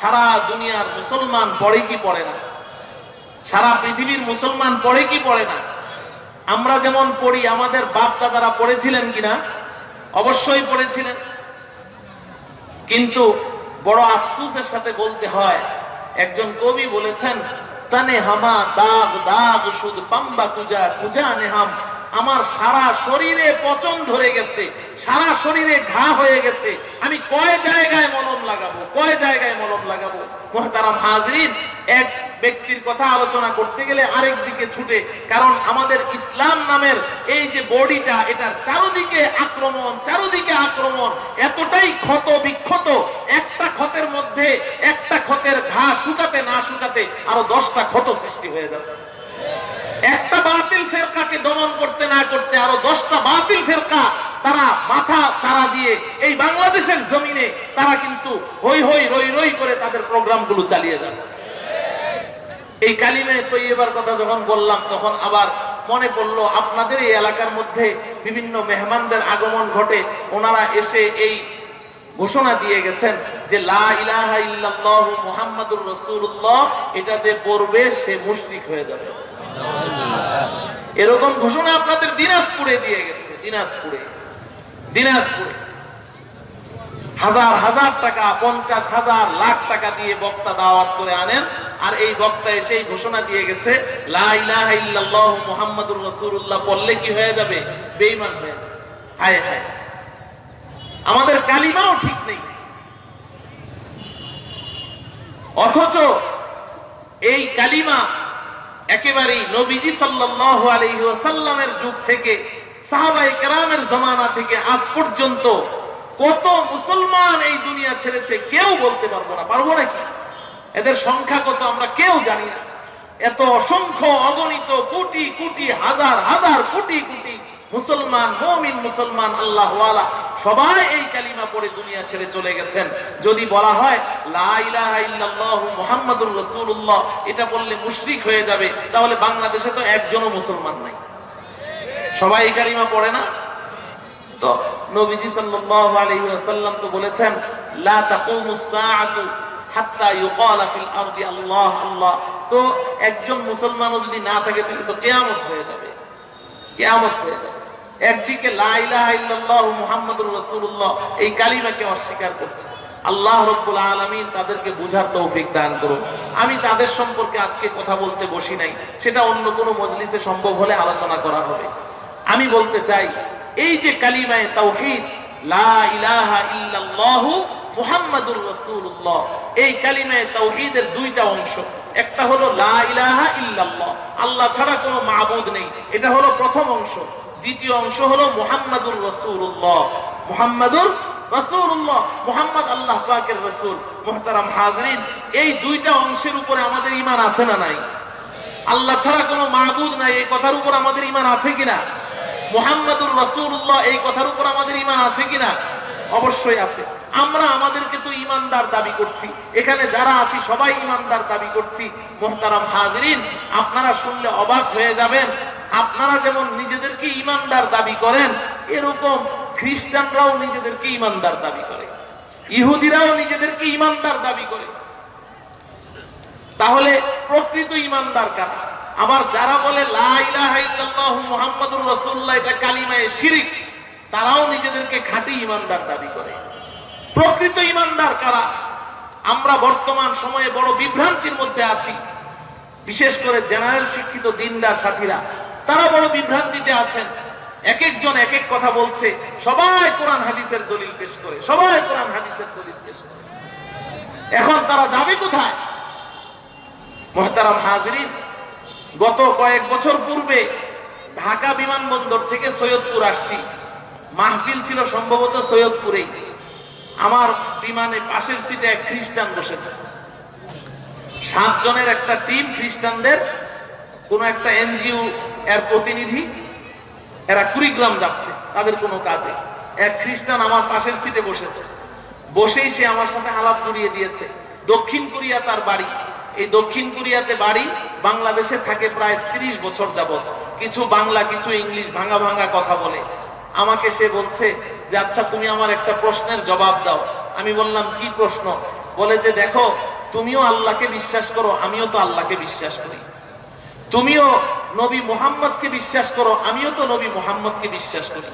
সারা দুনিয়ার মুসলমান পড়ে কি পড়ে না? সারা পৃথিবীর মুসলমান পড়ে কি পড়ে না? আমরা যেমন পড়ি, আমাদের বাপ দাদারা পড়েছিলেন কিনা? অবশ্যই পড়েছিলেন। কিন্তু বড় আফসুসের সাথে বলতে হয়, একজন কবি বলেছেন, তানে হামা দাগ দাগ শুধু পাম্বা কুজা কুজা নেহাম আমার সারা শরীরে পচন ধরে গেছে, সারা শরীরে ঘা হয়ে গেছে। আমি কয় জায়গায় মলম লাগাবো, কয় জায়গায় মলম লাগাবো? মহতারাম হাজরিন, এক ব্যক্তির কথা আলোচনা করতে গেলে আরেক দিকে ছুটে, কারণ আমাদের ইসলাম নামের এই যে বডিটা, এটার চারদিকে আক্রমণ চারদিকে আক্রমণ, এতটাই ক্ষত বিক্ষত, একটা ক্ষতের মধ্যে একটা ক্ষতের ঘা শুকাতে না শুকাতে আরও দশটা ক্ষত সৃষ্টি হয়ে যাচ্ছে। একটা বাতিল ফেরকাকে দমন করতে না করতে আরও দশটা বাতিল ফেরকা তারা মাথা দিয়ে এই বাংলাদেশের জমিনে তারা কিন্তু হই হই রই রই করে তাদের প্রোগ্রামগুলো চালিয়ে যাচ্ছে। এই কালিমে তৈবার কথা যখন বললাম, তখন আবার মনে পড়ল, আপনাদের এই এলাকার মধ্যে বিভিন্ন মেহমানদের আগমন ঘটে, ওনারা এসে এই ঘোষণা দিয়ে গেছেন যে, লা ইলাহা ইল্লাল্লাহু মুহাম্মাদুর রাসূলুল্লাহ। এটা যে পড়বে, সে মুশরিক হয়ে যাবে। এরকম ঘোষণা আপনাদের দিনাজপুরে দিয়ে গেছে, দিনাজপুরে দিনাজপুরে। হাজার হাজার টাকা, পঞ্চাশ হাজার লাখ টাকা দিয়ে বক্তা দাওয়াত করে আনেন, আর এই বক্তা এসে ঘোষণা দিয়ে গেছে বললে কি হয়ে যাবে? বেঈমান হয়ে যাবে। হায়। আমাদের কালিমাও ঠিক নেই। অথচ এই কালিমা একেবারেই নবীজি সাল্লাল্লাহু আলাইহি ওয়াসাল্লামের যুগ থেকে সাহাবায়ে কেরামের জমানা থেকে আজ পর্যন্ত কত মুসলমান এই দুনিয়া ছেড়েছে কেউ বলতে পারব না। পারব নাকি? এদের সংখ্যা কত আমরা কেউ জানি না। এত অসংখ্য অগণিত কোটি কোটি, হাজার হাজার কোটি কোটি মুসলমান মুসলমান আল্লাহ সবাই এই কালিমা পড়ে দুনিয়া ছেড়ে চলে গেছেন। যদি বলা হয় মুহাম্মাদুর এটা বললে মুশরিক হয়ে যাবে। তাহলে বাংলাদেশে তো একজনও মুসলমান নাই। সবাই এই কালিমা পড়ে না? তো নবীজি ওয়াসাল্লাম তো বলেছেন তো একজন মুসলমানও যদি না থাকে, তাহলে তো কিয়ামত হয়ে যাবে। কিয়ামত হয়ে যাবে। একদিকে এই কালিমাকে অস্বীকার করছে। আল্লাহ রব্বুল আলামিন তাদেরকে বুঝার তৌফিক দান করুন। আমি তাদের সম্পর্কে আজকে কথা বলতে বসি নাই, সেটা অন্য কোনো মজলিসে সম্ভব হলে আলোচনা করা হবে। আমি বলতে চাই, এই যে কালিমায় রাসূলুল্লাহ, এই দুইটা অংশ। একটা হলো লা ইলাহা আল্লাহ ছাড়া কোনো মাবুদ নেই। এটা হলো প্রথম অংশ। দ্বিতীয় অংশ হলো মুহাম্মাদুর রাসূলুল্লাহ। মুহাম্মাদুর রাসূলুল্লাহ, মুহাম্মদ আল্লাহ পাকের রাসূল। মুহতারাম হাজরিন, এই দুইটা অংশের উপরে আমাদের ঈমান আছে না নাই? আল্লাহ ছাড়া কোনো মাবুদ নাই, এই কথার উপর আমাদের ঈমান আছে কিনা? মুহাম্মাদুর রাসূলুল্লাহ, এই কথার উপর আমাদের ঈমান আছে কিনা? অবশ্যই আছে। আমরা আমাদেরকে তো ইমানদার দাবি করছি। এখানে যারা আছি, সবাই ইমানদার দাবি করছি। মোহতারাম হাজরিন, আপনারা শুনলে অবাক হয়ে যাবেন আপনারা যেমন নিজেদেরকে ইমানদার দাবি করেন, এরকম খ্রিস্টানরাও নিজেদেরকে ইমানদার দাবি করে। ইহুদিরাও নিজেদেরকে ইমানদার দাবি করে। তাহলে প্রকৃত ইমানদার কারা? আবার যারা বলে তারাও নিজেদেরকে খাঁটি ইমানদার দাবি করে। প্রকৃত ইমানদার কারা? আমরা বর্তমান সময়ে বড় বিভ্রান্তির মধ্যে আছি। বিশেষ করে জেনারেল শিক্ষিত দিনদার সাথীরা তারা বড় বিভ্রান্তিতে আছেন। এক একজন এক এক কথা বলছে। সবাই কোরআন হাদিসের দলিল পেশ করে। সবাই কোরআন হাদিসের দলিল পেশ করে। এখন তারা যাবে কোথায়? মহতারাম হাজরিন, গত কয়েক বছর পূর্বে ঢাকা বিমানবন্দর থেকে সৈয়দপুর আসছি। মাহফিল ছিল সম্ভবত সৈয়দপুরেই। আমার বিমানে পাশের সিটে এক খ্রিস্টান বসেছে। সাতজনের একটা টিম খ্রিস্টানদের কোন একটা এনজিও এর প্রতিনিধি, এরা কুড়িগ্রাম যাচ্ছে, তাদের কোনো কাজে। এক খ্রিস্টান আমার পাশের সিটে বসেছে। বসেই সে আমার সাথে আলাপ জড়িয়ে দিয়েছে। দক্ষিণ কোরিয়া তার বাড়ি। এই দক্ষিণ কোরিয়াতে বাড়ি বাংলাদেশে থাকে প্রায় ৩০ বছর যাবত কিছু বাংলা, কিছু ইংলিশ ভাঙা ভাঙা কথা বলে। আমাকে সে বলছে যে আচ্ছা তুমি আমার একটা প্রশ্নের জবাব দাও। আমি বললাম, কি প্রশ্ন? বলে যে, দেখো, তুমিও আল্লাহকে বিশ্বাস করো, আমিও তো আল্লাহকে বিশ্বাস করি। তুমিও নবী মোহাম্মদকে বিশ্বাস করো, আমিও তো নবী মোহাম্মদকে বিশ্বাস করি।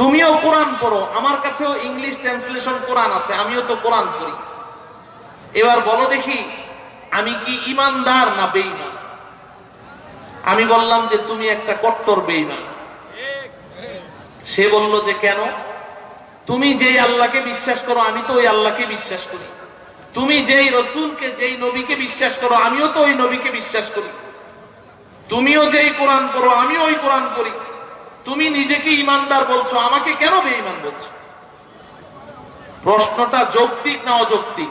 তুমিও কোরআন পড়ো, আমার কাছেও ইংলিশ ট্রান্সলেশন কোরআন আছে, আমিও তো কোরআন পড়ি। এবার বলো দেখি, আমি কি ইমানদার না বেঈমান? আমি বললাম যে তুমি একটা কট্টর বেঈমান। সে বলল যে কেন? তুমি যেই আল্লাহকে বিশ্বাস করো, আমি তো ওই আল্লাহকে বিশ্বাস করি। তুমি যেই রসুলকে, যেই নবীকে বিশ্বাস করো, আমিও তো ওই নবীকে বিশ্বাস করি। তুমিও যেই কোরআন করো আমিও ওই কোরআন করি তুমি নিজেকে ইমানদার বলছো, আমাকে কেন বেঈমান বলছো? প্রশ্নটা যৌক্তিক না অযৌক্তিক?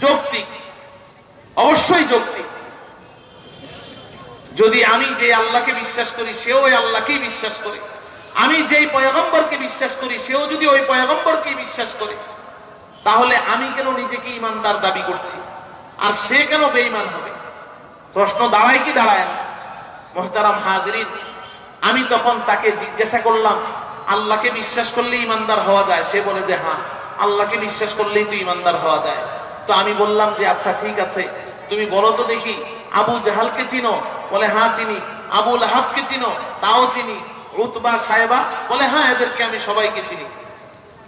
যৌক্তিক। অবশ্যই যৌক্তিক। যদি আমি যে আল্লাহকে বিশ্বাস করি, সেও ওই আল্লাহকেই বিশ্বাস করে। আমি যেই পয়গম্বরকে বিশ্বাস করি, সেও যদি ওই পয়গম্বরকেই বিশ্বাস করে, তাহলে আমি কেন নিজেকে ইমানদার দাবি করছি? আর সে কেন বেঈমান হবে? প্রশ্ন দাঁড়ায় কি দাঁড়ায় না? মোহতারাম হাজরিন, আমি তখন তাকে জিজ্ঞাসা করলাম, আল্লাহকে বিশ্বাস করলে ইমানদার হওয়া যায়? সে বলে যে হ্যাঁ আল্লাহকে বিশ্বাস করলেই তো ইমানদার হওয়া যায়। তো আমি বললাম যে আচ্ছা ঠিক আছে। তুমি বলো তো দেখি, আবু জাহালকে চিনো? বলে হ্যাঁ চিনি। আবুল আহাবকে চিনো? তাও চিনি। উতবা সাহেবা বলে হ্যাঁ এদেরকে আমি সবাইকে চিনি।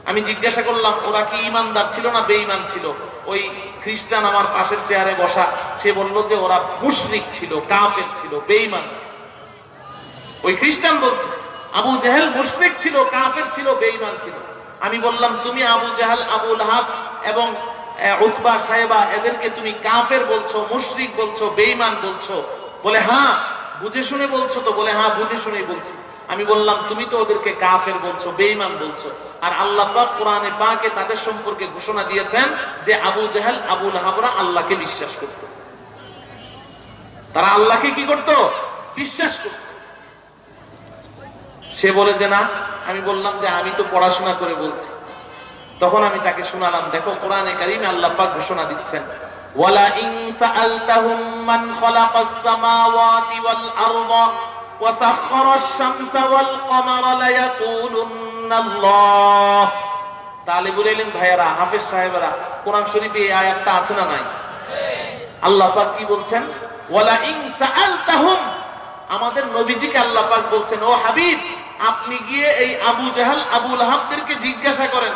আমি জিজ্ঞাসা করলাম, ওরা কি ইমানদার ছিল না বেঈমান ছিল? ওই খ্রিস্টান আমার পাশের চেয়ারে বসা, সে বলল যে, ওরা মুশরিক ছিল, কাফের ছিল, বেঈমান ওই খ্রিস্টান বলছে, আবু জাহেল মুশরিক ছিল, কাফের ছিল, বেঈমান ছিল। আমি বললাম, তুমি আবু জাহাল আবুল হাব এবং উতবা সাহেবা এদেরকে তুমি কাফের বলছো, মুশরিক বলছো, বেঈমান বলছো? বলে হ্যাঁ বুঝে শুনে বলছো তো। বলে হ্যাঁ বুঝে শুনেই বলছি। আমি বললাম, তুমি তো ওদেরকে কাফের বলছো, বেঈমান বলছো। আর আল্লাহ পাক কোরআনে পাকে তাদের সম্পর্কে ঘোষণা দিয়েছেন যে, আবু জাহেল আবুল হাবরা আল্লাহকে বিশ্বাস করত। তারা আল্লাহকে কি করত? বিশ্বাস করত। সে বলে যে, না, আমি বললাম যে, আমি তো পড়াশোনা করে বলছি। তখন আমি তাকে শোনালাম, দেখো, কোরআনে কারিমে আল্লাহ পাক ঘোষণা দিচ্ছেন, ওয়ালা ইন সাআলতাহুম মান খালাকাস সামাওয়াতি ওয়াল আরদা ওয়া সাখখারাশ শামসা ওয়াল কমারা ভাইয়েরা, হাফেজ কোরআন শরীফে এই আয়াতটা আছে না নাই? আল্লাহ পাক কি বলছেন, ওয়ালা ইন সাআলতাহুম, আমাদের নবীজিকে আল্লাহ পাক বলছেন, ও হাবিব আপনি গিয়ে এই আবু জাহাল আবুল আহাবদেরকে জিজ্ঞাসা করেন।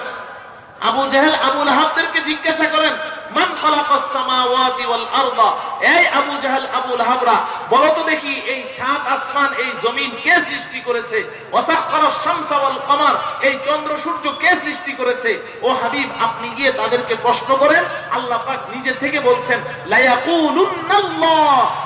আবু জাহেল আবুল আহাবদেরকে জিজ্ঞাসা করেন কে সৃষ্টি করেছে? চন্দ্র সূর্য কে সৃষ্টি করেছে? ও হাবিব, আপনি গিয়ে তাদেরকে প্রশ্ন করেন, আল্লাহ নিজে থেকে বলছেন লা ইয়াকুলুন্নাল্লাহ লা ইয়াকুলুন্নাল্লাহ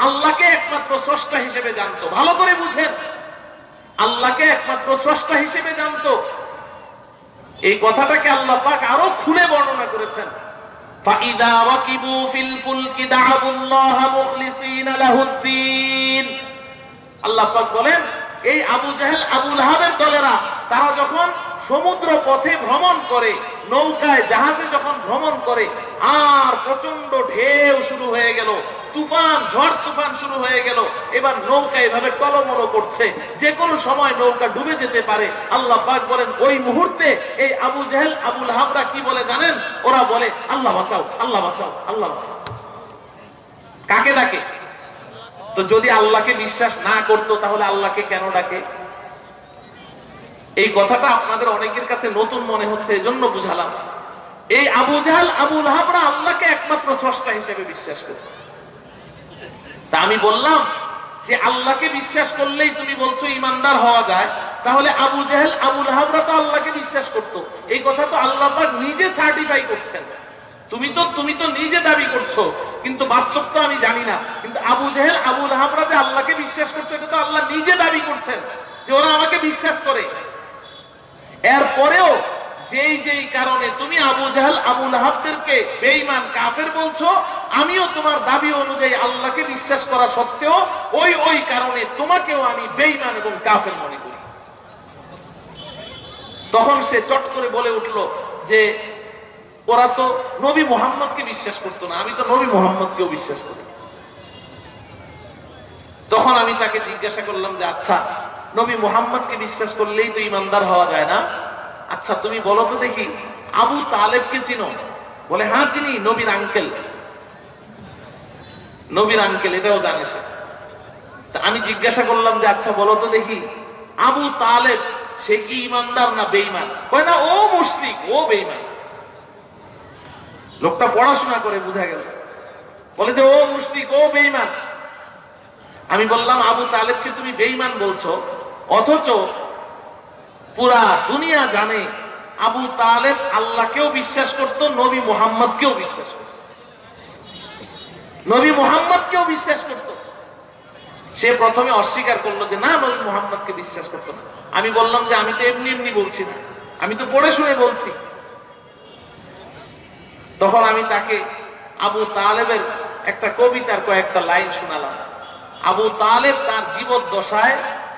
আল্লাহকে একমাত্র স্রষ্টা হিসেবে জানতো ভালো করে বুঝেন আল্লাহকে একমাত্র স্রষ্টা হিসেবে জানতো এই কথাটাকে আল্লাহ পাক আরো খুলে বর্ণনা করেছেন فَإِذَا رَكِبُوا فِي الْفُلْكِ دَعَوُا اللَّهَ مُخْلِصِينَ لَهُ الدِّينَ আল্লাহ পাক বলেন এই আবু জাহেল আবু লাহাবের দলেরা তারা যখন সমুদ্র পথে ভ্রমণ করে নৌকায় জাহাজে যখন ভ্রমণ করে আর প্রচন্ড ঢেউ শুরু হয়ে গেল তুফান, ঝড় তুফান শুরু হয়ে গেল। এবার নৌকা এভাবে টলমলো করছে। যে কোনো সময় নৌকা ডুবে যেতে পারে। আল্লাহ পাক বলেন, ওই মুহূর্তে এই আবু জাহেল, আবুল হাবরা কি বলে জানেন? ওরা বলে, আল্লাহ বাঁচাও আল্লাহ বাঁচাও আল্লাহ বাঁচাও। কাকে ডাকে? তো যদি আল্লাহকে বিশ্বাস না করতো, তাহলে আল্লাহকে কেন ডাকে? এই কথাটা আপনাদের অনেকের কাছে নতুন মনে হচ্ছে এই জন্য বুঝালাম। এই আবু জাহাল, আবুল লাহাবরা আল্লাহকে একমাত্র স্রষ্টা হিসেবে বিশ্বাস করত তা আমি বললাম যে আল্লাহকে বিশ্বাস করলেই তুমি বলছো ইমানদার হওয়া যায়, তাহলে আবু জাহেল, আবুল লাহাবরা তো আল্লাহকে বিশ্বাস করত। এই কথা তো আল্লাহ নিজে সার্টিফাই করছেন। তুমি তো তুমি তো নিজে দাবি করছ, কিন্তু বাস্তব তো আমি জানি না। কিন্তু আবু জাহেল, আবুল লাহাবরা যে আল্লাহকে বিশ্বাস করতো, এটা তো আল্লাহ নিজে দাবি করছেন যে ওরা আমাকে বিশ্বাস করে। এরপরেও যেই যেই কারণে তুমি আবু জাহাল, আবু লাহাবদেরকে বেঈমান, কাফের বলছো, আমিও তোমার দাবি অনুযায়ী আল্লাহকে বিশ্বাস করা সত্ত্বেও ওই ওই কারণে তোমাকেও আমি বেঈমান এবং কাফের মনে করি। তখন সে চট করে বলে উঠল যে, ওরা তো নবী মোহাম্মদকে বিশ্বাস করতো না, আমি তো নবী মোহাম্মদকেও বিশ্বাস করি। তখন আমি তাকে জিজ্ঞাসা করলাম যে আচ্ছা নবী মোহাম্মদকে বিশ্বাস করলেই তো ইমানদার হওয়া যায় না? আচ্ছা তুমি বলো তো দেখি, আবু তালেবকে চিনো? বলে হ্যাঁ চিনি, নবীর আঙ্কেল নবীর আঙ্কেল এটাও জানে সে। আমি জিজ্ঞাসা করলাম যে আচ্ছা বলো তো দেখি, আবু তালেব, সে কি ইমানদার না বেইমান কয়, না, ও মুশরিক ও বেইমান লোকটা পড়াশোনা করে, বুঝা গেল। বলে যে, ও মুশরিক ও বেইমান আমি বললাম, আবু তালেবকে তুমি বেইমান বলছো, অথচ পুরা দুনিয়া জানে। আবু তালেব আল্লাহকেও বিশ্বাস করত, নবী মোহাম্মদকেও বিশ্বাস করত। নবী মোহাম্মদকেও বিশ্বাস করত। সে প্রথমে অস্বীকার করল যে, না, নবী মোহাম্মদকে বিশ্বাস করত না। আমি বললাম যে, আমি তো এমনি এমনি বলছি না। আমি তো পড়ে শুনে বলছি। তখন আমি তাকে আবু তালেবের একটা কবিতার কয়েকটা লাইন শোনালাম। আবু তালেব তার জীবদ্দশায়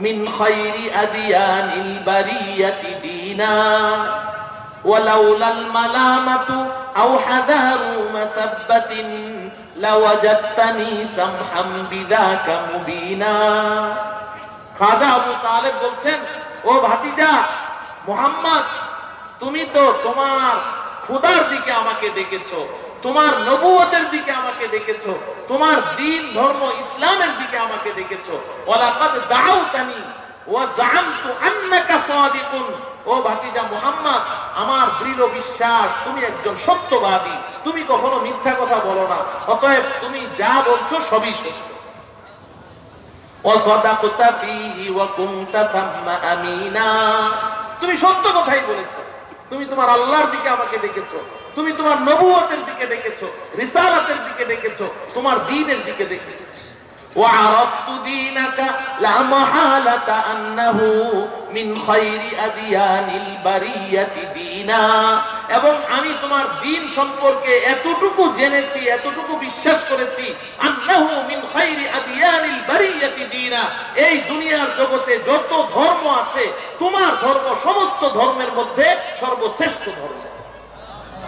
من خير أديان البرية دينا ولولا الملامة أو حذار مسبة لوجدتني سمحا بذاك مبينا খাজা আবু তালেব বলছেন ও ভাতিজা মোহাম্মদ তুমি তো তোমার খুদার দিকে আমাকে ডেকেছো তোমার নবুয়তের দিকে আমাকে ডেকেছো তোমার দিন, ধর্ম, ইসলামের দিকে আমাকে ডেকেছো ওয়ালাকাদ দাউতানি ওয়া জাআমতু আন্নাকা সাদিকুন। ও ভাতিজা মুহাম্মদ, আমার দৃঢ় বিশ্বাস, তুমি একজন সত্যবাদী। তুমি কখনো মিথ্যা কথা বলো না, অতএব তুমি যা বলছো সবই সত্য। ওয়াসাদাকতা ফীহি ওয়া কুনতা থাম্মা আমিনা। তুমি সত্য কথাই বলেছ, তুমি তোমার আল্লাহর দিকে আমাকে ডেকেছো তুমি তোমার নবুয়তের দিকে ডেকেছো রিসালাতের দিকে ডেকেছো তোমার দ্বীনের দিকে ডেকেছো وعرفت دينك لا محالة أنه من خير أديان البرية دينا এবং আমি তোমার দিন সম্পর্কে এতটুকু জেনেছি এতটুকু বিশ্বাস করেছি আন্নাহু মিন খাইরি আদিয়ানিল বারিয়াতি দীনা এই দুনিয়ার জগতে যত ধর্ম আছে তোমার ধর্ম সমস্ত ধর্মের মধ্যে সর্বশ্রেষ্ঠ ধর্ম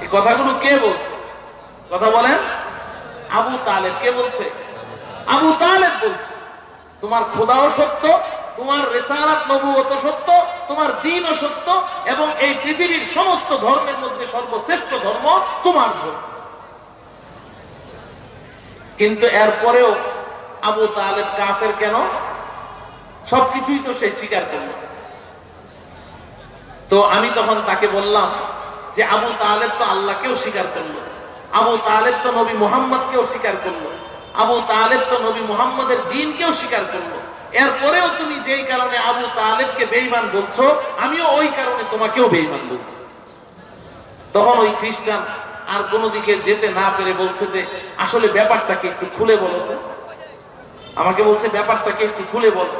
এই কথাগুলো কে বলছে? কথা বলেন? আবু তালেব কে বলছে? আবু তালেব বলছে, তোমার খোদাও সত্য, তোমার রেসারাত নবুয়ত সত্য, তোমার দিনও সত্য এবং এই পৃথিবীর সমস্ত ধর্মের মধ্যে সর্বশ্রেষ্ঠ ধর্ম তোমার ধর্ম। কিন্তু এরপরেও আবু তালেব কাফের কেন? সবকিছুই তো সে স্বীকার করল। তো আমি তখন তাকে বললাম যে আবু তালেব তো আল্লাহকেও স্বীকার করল। আবু তালেব তো নবী মোহাম্মদকেও স্বীকার করল। আবু তালেব তো নবী মোহাম্মদের দিনকেও স্বীকার করল। এরপরেও তুমি যেই কারণে আবু তালেবকে বেইমান বলছো, আমিও ওই কারণে তোমাকেও বেইমান বলছি। তখন ওই খ্রিস্টান আর কোনো দিকে যেতে না পেরে বলছে যে, আসলে ব্যাপারটাকে একটু খুলে বলো তো। আমাকে বলছে, ব্যাপারটাকে একটু খুলে বলো।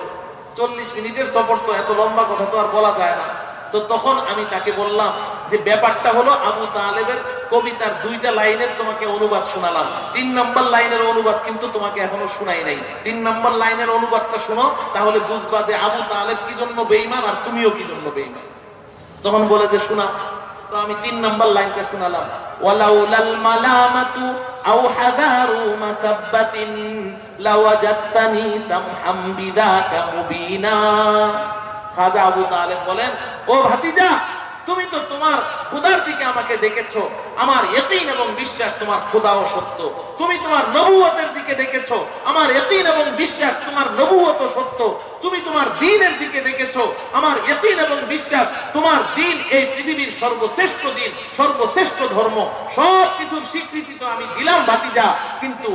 চল্লিশ মিনিটের সফর তো এত লম্বা কথা তো আর বলা যায় না। তো তখন আমি তাকে বললাম যে ব্যাপারটা হলো আবু তালেবের কবিতার দুইটা লাইনের তোমাকে অনুবাদ শোনালাম। তিন নম্বর লাইনের অনুবাদ কিন্তু তোমাকে এখনও শোনাই নাই। তিন নম্বর লাইনের অনুবাদটা শোনো, তাহলে বুঝবা যে আবু তালেব কি জন্য বেইমান আর তুমিও কি জন্য বেইমান তখন বলে যে, শোনা, তো আমি তিন নম্বর লাইনটা শোনালাম। ওয়ালাউলাল মালামাতু আও হাদারু মাসাব্বাতিন লাওয়াজাত্তানি সামহাম বিদাকা মুবিনা। খাজা আবু তালেব বলেন, ও ভাতিজা, তুমি তো তোমার খুদার দিকে আমাকে দেখেছ আমার ইয়কিন এবং বিশ্বাস তোমার খুদাও সত্য। তুমি তোমার নবুয়তের দিকে দেখেছ আমার ইয়কিন এবং বিশ্বাস তোমার নবুয়ত সত্য। তুমি তোমার দিনের দিকে ডেকেছো আমার ইয়কিন এবং বিশ্বাস, তোমার দিন এই পৃথিবীর সর্বশ্রেষ্ঠ দিন, সর্বশ্রেষ্ঠ ধর্ম, সব কিছুর স্বীকৃতি তো আমি দিলাম, ভাতিজা। কিন্তু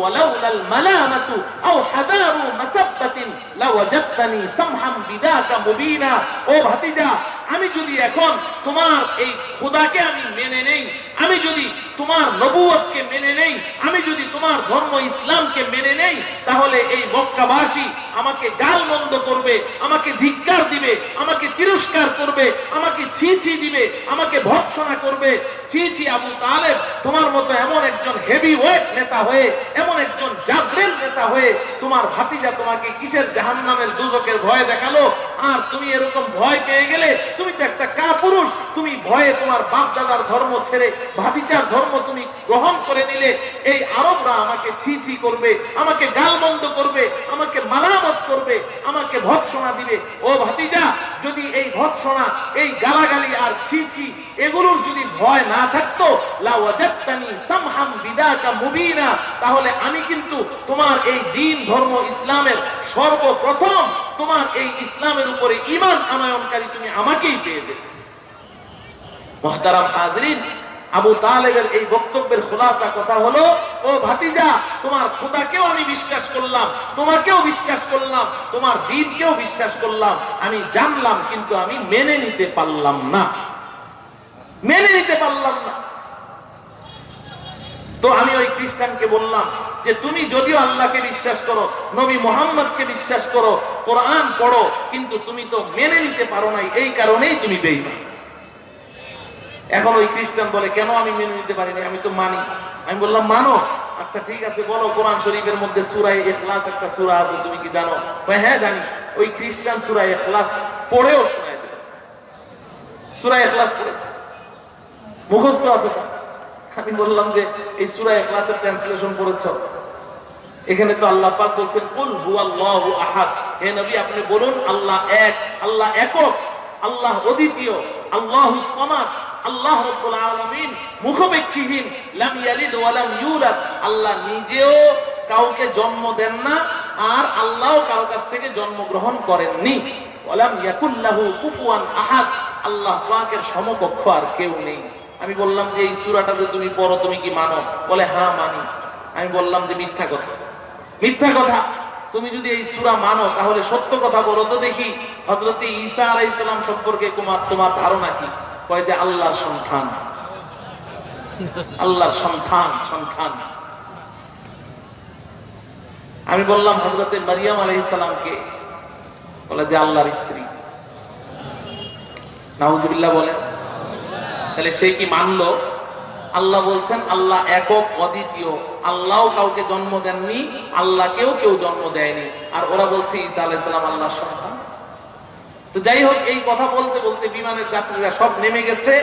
আমি যদি এখন তোমার এই খোদাকে আমি মেনে নেই আমি যদি তোমার নবুয়তকে মেনে নেই, আমি যদি তোমার ধর্ম ইসলামকে মেনে নেই, তাহলে এই মক্কাবাসী আমাকে গাল মন্দ করবে, আমাকে ধিক্কার দিবে, আমাকে তিরস্কার করবে, আমাকে ছি ছি দিবে, আমাকে ভৎসনা করবে। ছি ছি, আবু তালেব, তোমার মতো এমন একজন হেভি ওয়েট নেতা হয়ে, এমন একজন জাবরেল নেতা হয়ে তোমার ভাতিজা তোমাকে কিসের জাহান্নামের দুজকের ভয় দেখাল? আর তুমি এরকম ভয় পেয়ে গেলে, তুমি তো একটা কাপুরুষ, তুমি ভয়ে তোমার বাপ দাদার ধর্ম ছেড়ে ভাতিজার ধর্ম তুমি গ্রহণ করে নিলে, এই আরবরা আমাকে ছি ছি করবে, আমাকে গালমন্দ করবে, আমাকে মালামত করবে, আমাকে ভৎসনা দিবে। ও ভাতিজা, যদি এই ভৎসনা, এই গালাগালি আর ছি ছি এগুলোর যদি ভয় না থাকতো তাহলে আমি কিন্তু তোমার এই দিন ধর্ম ইসলামের সর্বপ্রথম তোমার এই ইসলামের উপরে ইমান আনয়নকারী তুমি আমাকেই পেয়ে যেতে। মহতারাম হাজরিন আবু তালেবের এই বক্তব্যের খোলাসা কথা হলো, ও ভাতিজা, তোমার খোদাকেও আমি বিশ্বাস করলাম, তোমাকেও বিশ্বাস করলাম, তোমার দিনকেও বিশ্বাস করলাম। আমি জানলাম, কিন্তু আমি মেনে নিতে পারলাম না। মেনে নিতে পারলাম না। তো আমি ওই খ্রিস্টানকে বললাম যে, তুমি যদিও আল্লাহকে বিশ্বাস করো, নবী মোহাম্মদকে বিশ্বাস করো, কোরআন পড়ো, কিন্তু তুমি তো মেনে নিতে পারো নাই, এই কারণেই তুমি বেইমান এখন ওই খ্রিস্টান বলে, কেন আমি মেনে নিতে পারিনি? আমি তো মানি। আমি বললাম, মানো? আচ্ছা ঠিক আছে, বলো, কোরআন শরীফের মধ্যে সুরাই এখলাস একটা সুরা আছে, তুমি কি জানো? হ্যাঁ জানি। ওই খ্রিস্টান সুরাই এখলাস পড়েও শোনায় সুরাই এখলাস পড়েছে? মুখস্থ আছে আমি বললাম যে, এই সুরা এখলাসের ট্রান্সলেশন এখানে তো আল্লাহ পাক বলছেন, কুল আহাদ। হে নবী, আপনি বলুন, আল্লাহ এক, আল্লাহ একক, আল্লাহ অদ্বিতীয়, আল্লাহু আল্লাহ আলামিন লাম ইয়ালিদ ওয়া লাম ইউলাদ। আল্লাহ নিজেও কাউকে জন্ম দেন না, আর আল্লাহও কারও কাছ থেকে জন্মগ্রহণ করেননি। ওয়ালাম ইয়াকুল্লাহু কুফুয়ান আহাদ। আল্লাহ পাকের সমকক্ষ আর কেউ নেই। আমি বললাম যে এই সুরাটা যে তুমি পড়ো, তুমি কি মানো? বলে হ্যাঁ মানি। আমি বললাম যে, মিথ্যা কথা। মিথ্যা কথা। তুমি যদি এই সুরা মানো, তাহলে সত্য কথা বলো তো দেখি। হজরত ঈসা আলাইহিস সালাম সম্পর্কে তোমার তোমার ধারণা কি? কয় যে আল্লাহর সন্তান আল্লাহর সন্তান সন্তান আমি বললাম হজরতে মারিয়াম আলাইহিস সালামকে, বলে যে আল্লাহর স্ত্রী। নাউজুবিল্লাহ বলেন, তাহলে সে কি মানলো? আল্লাহ বলছেন, আল্লাহ একক অদ্বিতীয়। আল্লাহ কাউকে জন্ম দেননি, আল্লাহকেও কেউ জন্ম দেয়নি। আর ওরা বলছে ঈসা আলাইসালাম আল্লাহ সন্তান। তো যাই হোক এই কথা বলতে বলতে বিমানের যাত্রীরা সব নেমে গেছে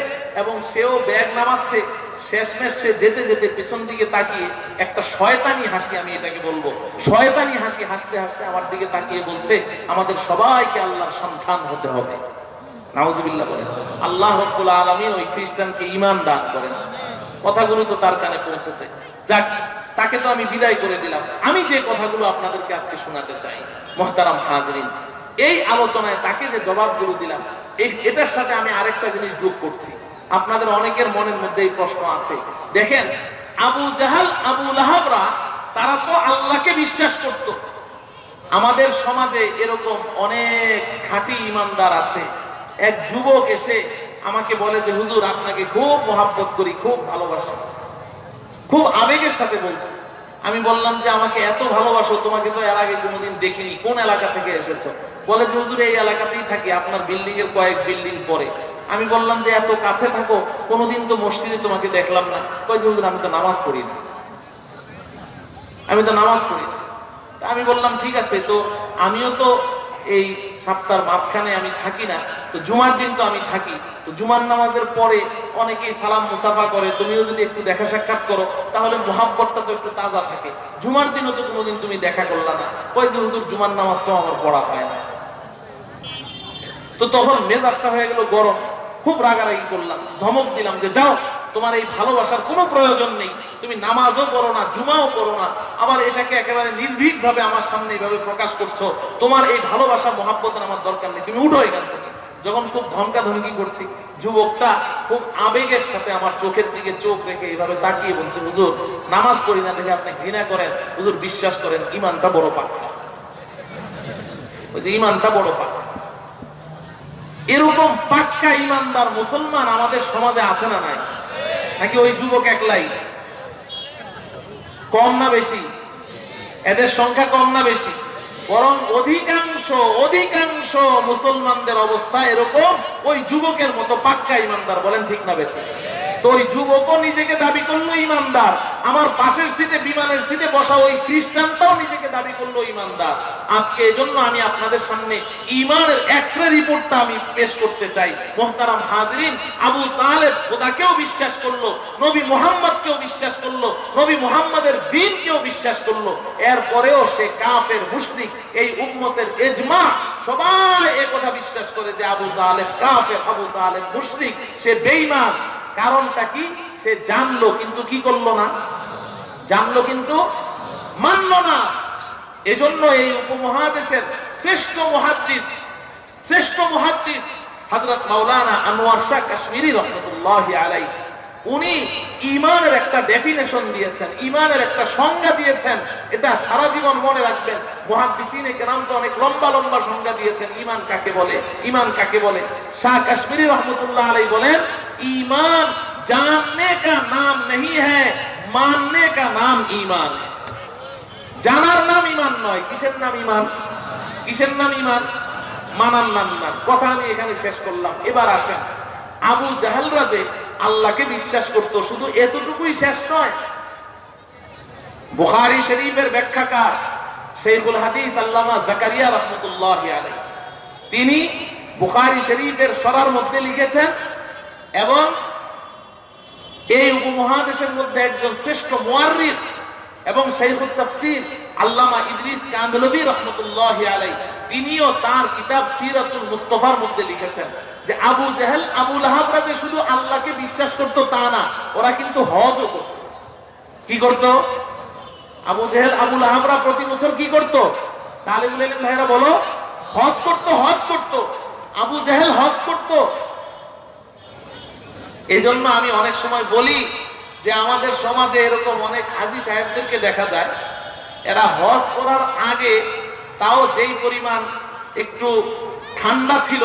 এবং সেও ব্যাগ নামাচ্ছে। শেষমেশ সে যেতে যেতে পেছন দিকে তাকিয়ে একটা শয়তানি হাসি, আমি এটাকে বলব, শয়তানি হাসি হাসতে হাসতে আমার দিকে তাকিয়ে বলছে, আমাদের সবাইকে আল্লাহর সন্তান হতে হবে। আল্লাহ আলামিন ওই খ্রিস্টানকে ঈমান দান করেন। কথাগুলো তো তার কানে পৌঁছেছে। যাক, তাকে তো আমি বিদায় করে দিলাম। আমি যে কথাগুলো আপনাদেরকে আজকে শোনাতে চাই, মহতারাম হাজরিন এই আলোচনায় তাকে যে জবাবগুলো দিলাম এটার সাথে আমি আরেকটা জিনিস যোগ করছি। আপনাদের অনেকের মনের মধ্যে এই প্রশ্ন আছে। দেখেন, আবু জাহাল, আবু লাহাবরা, তারা তো আল্লাহকে বিশ্বাস করত। আমাদের সমাজে এরকম অনেক খাঁটি ইমানদার আছে। এক যুবক এসে আমাকে বলে যে, হুজুর, আপনাকে খুব মহাব্বত করি, খুব ভালোবাসি। খুব আবেগের সাথে বলছে। আমি বললাম যে, আমাকে এত ভালোবাসো, তোমাকে তো এর আগে কোনোদিন দেখিনি। কোন এলাকা থেকে এসেছ? বলে যে, হুজুর, এই এলাকাতেই থাকি, আপনার বিল্ডিং এর কয়েক বিল্ডিং পরে। আমি বললাম যে, এত কাছে থাকো, কোনোদিন তো মসজিদে তোমাকে দেখলাম না। কয় যে, হুজুর, আমি তো নামাজ পড়ি না। আমি তো নামাজ পড়ি আমি বললাম, ঠিক আছে। তো আমিও তো এই সপ্তাহের মাঝখানে আমি থাকি না, তো জুমার দিন তো আমি থাকি। তো জুমার নামাজের পরে অনেকেই সালাম মুসাফা করে, তুমিও যদি একটু দেখা সাক্ষাৎ করো, তাহলে মোহাব্বতটা তো একটু তাজা থাকে। জুমার দিনও তো কোনোদিন তুমি দেখা করলা না। ওই যে, হুজুর, জুমার নামাজটাও আমার পড়া হয় না। তো তখন মেজাজটা হয়ে গেল গরম। খুব রাগারাগি করলাম, ধমক দিলাম যে, যাও, তোমার এই ভালোবাসার কোনো প্রয়োজন নেই। তুমি নামাজও করো না, জুমাও করো না, আবার এটাকে একেবারে নির্ভীক ভাবে আমার সামনে এইভাবে প্রকাশ করছ, তোমার এই ভালোবাসা, মহাব্বতের আমার দরকার নেই। তুমি উঠো এখান থেকে। যখন খুব ধমকা ধমকি করছি, যুবকটা খুব আবেগের সাথে আমার চোখের দিকে চোখ রেখে এইভাবে তাকিয়ে বলছে, হুজুর, নামাজ পড়ি না দেখে আপনি ঘৃণা করেন। হুজুর, বিশ্বাস করেন ইমানটা বড় পাক্কা যে ইমানটা বড় পাক্কা এরকম পাক্কা ইমানদার মুসলমান আমাদের সমাজে আছে না নাই? নাকি ওই যুবক একলাই? কম না বেশি? এদের সংখ্যা কম না বেশি? বরং অধিকাংশ অধিকাংশ মুসলমানদের অবস্থা এরকম, ওই যুবকের মতো পাক্কা ইমানদার, বলেন ঠিক না বেশি তো ওই যুবকও নিজেকে দাবি করল ইমানদার, আমার সিটে, বিমানের সিটে বসা ওই খ্রিস্টানটাও নিজেকে দাবি করল ইমানদার। আজকে এজন্য আমি আপনাদের সামনে ইমানের রিপোর্টটা আমি পেশ করতে চাই। মোহতারাম হাজরিন, আবু খোদাকেও বিশ্বাস করল, নবী মোহাম্মদকেও বিশ্বাস করল, নবী মোহাম্মদের দিনকেও বিশ্বাস করল। এরপরেও সে কাফের, মুশরিক এই উম্মতের এজমা সবাই এ কথা বিশ্বাস করে যে আবু তালেব কাফের, আবু তালেব মুশরিক, সে বেঈমান। কারণটা কি? সে জানলো, কিন্তু কি করল না? জানলো কিন্তু মানলো না। এজন্য এই উপমহাদেশের শ্রেষ্ঠ মহাদ্দিস শ্রেষ্ঠ মহাদ্দিস হযরত মাওলানা আনোয়ার শাহ কাশ্মীরি রহমতুল্লাহ আলাই উনি ইমানের একটা ডেফিনেশন দিয়েছেন ইমানের একটা সংজ্ঞা দিয়েছেন, এটা সারা জীবন মনে রাখবেন। মহাদিসিনে কেরাম তো অনেক লম্বা লম্বা সংজ্ঞা দিয়েছেন ইমান কাকে বলে? ইমান কাকে বলে? শাহ কাশ্মীর রহমতুল্লাহ আলাই বলেন ইমান জাননে কা নাম নেই হ্যাঁ মাননে কা নাম ইমান জানার নাম ইমান নয়, কিসের নাম ইমান কিসের নাম ইমান মানার নাম না কথা আমি এখানে শেষ করলাম। এবার আসেন, আবু জাহালরা যে আল্লাহকে বিশ্বাস করত, শুধু এতটুকুই শেষ নয়। বুখারী শরীফের ব্যাখ্যাকার শেখুল হাদিস আল্লামা জাকারিয়া রহমতুল্লাহ আলাই তিনি বুখারী শরীফের সরার মধ্যে লিখেছেন, এবং এই উপমহাদেশের মধ্যে একজন শ্রেষ্ঠ মুয়াররিখ এবং শাইখুত তাফসীর আল্লামা ইদ্রিস কান্দলবী রহমতুল্লাহ আলাই তিনিও তার কিতাব সিরাতুল মুস্তফার মধ্যে লিখেছেন। যে আবু জাহেল আবুল লাহাবরা যে শুধু আল্লাহকে বিশ্বাস করতো তা না, ওরা কিন্তু হজও করত। কি করত? আবু জেহেল আবুল লাহাবরা প্রতি বছর কি করত? ইলম ভাইরা বলো, হজ করত হজ করত। আবু জাহেল হজ করত। এই জন্য আমি অনেক সময় বলি যে আমাদের সমাজে এরকম অনেক হাজি সাহেবদেরকে দেখা যায়, এরা হজ করার আগে তাও যেই পরিমাণ একটু ঠান্ডা ছিল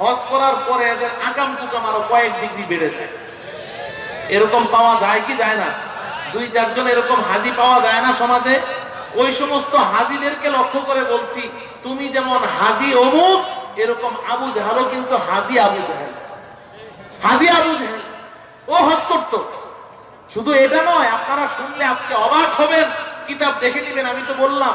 হজ করার পরে এদের আগাম টুকাম আরও কয়েক ডিগ্রি বেড়ে যায়। এরকম পাওয়া যায় কি যায় না? দুই, চারজন এরকম হাজি পাওয়া যায় না সমাজে? ওই সমস্ত হাজিদেরকে লক্ষ্য করে বলছি, তুমি যেমন হাজি অমুক, এরকম আবু জাহালও কিন্তু হাজি আবু জাহেল। হাজি আবু জাহেল, ও হজ করতো। শুধু এটা নয়, আপনারা শুনলে আজকে অবাক হবেন। কিতাব দেখে নিবেন, আমি তো বললাম।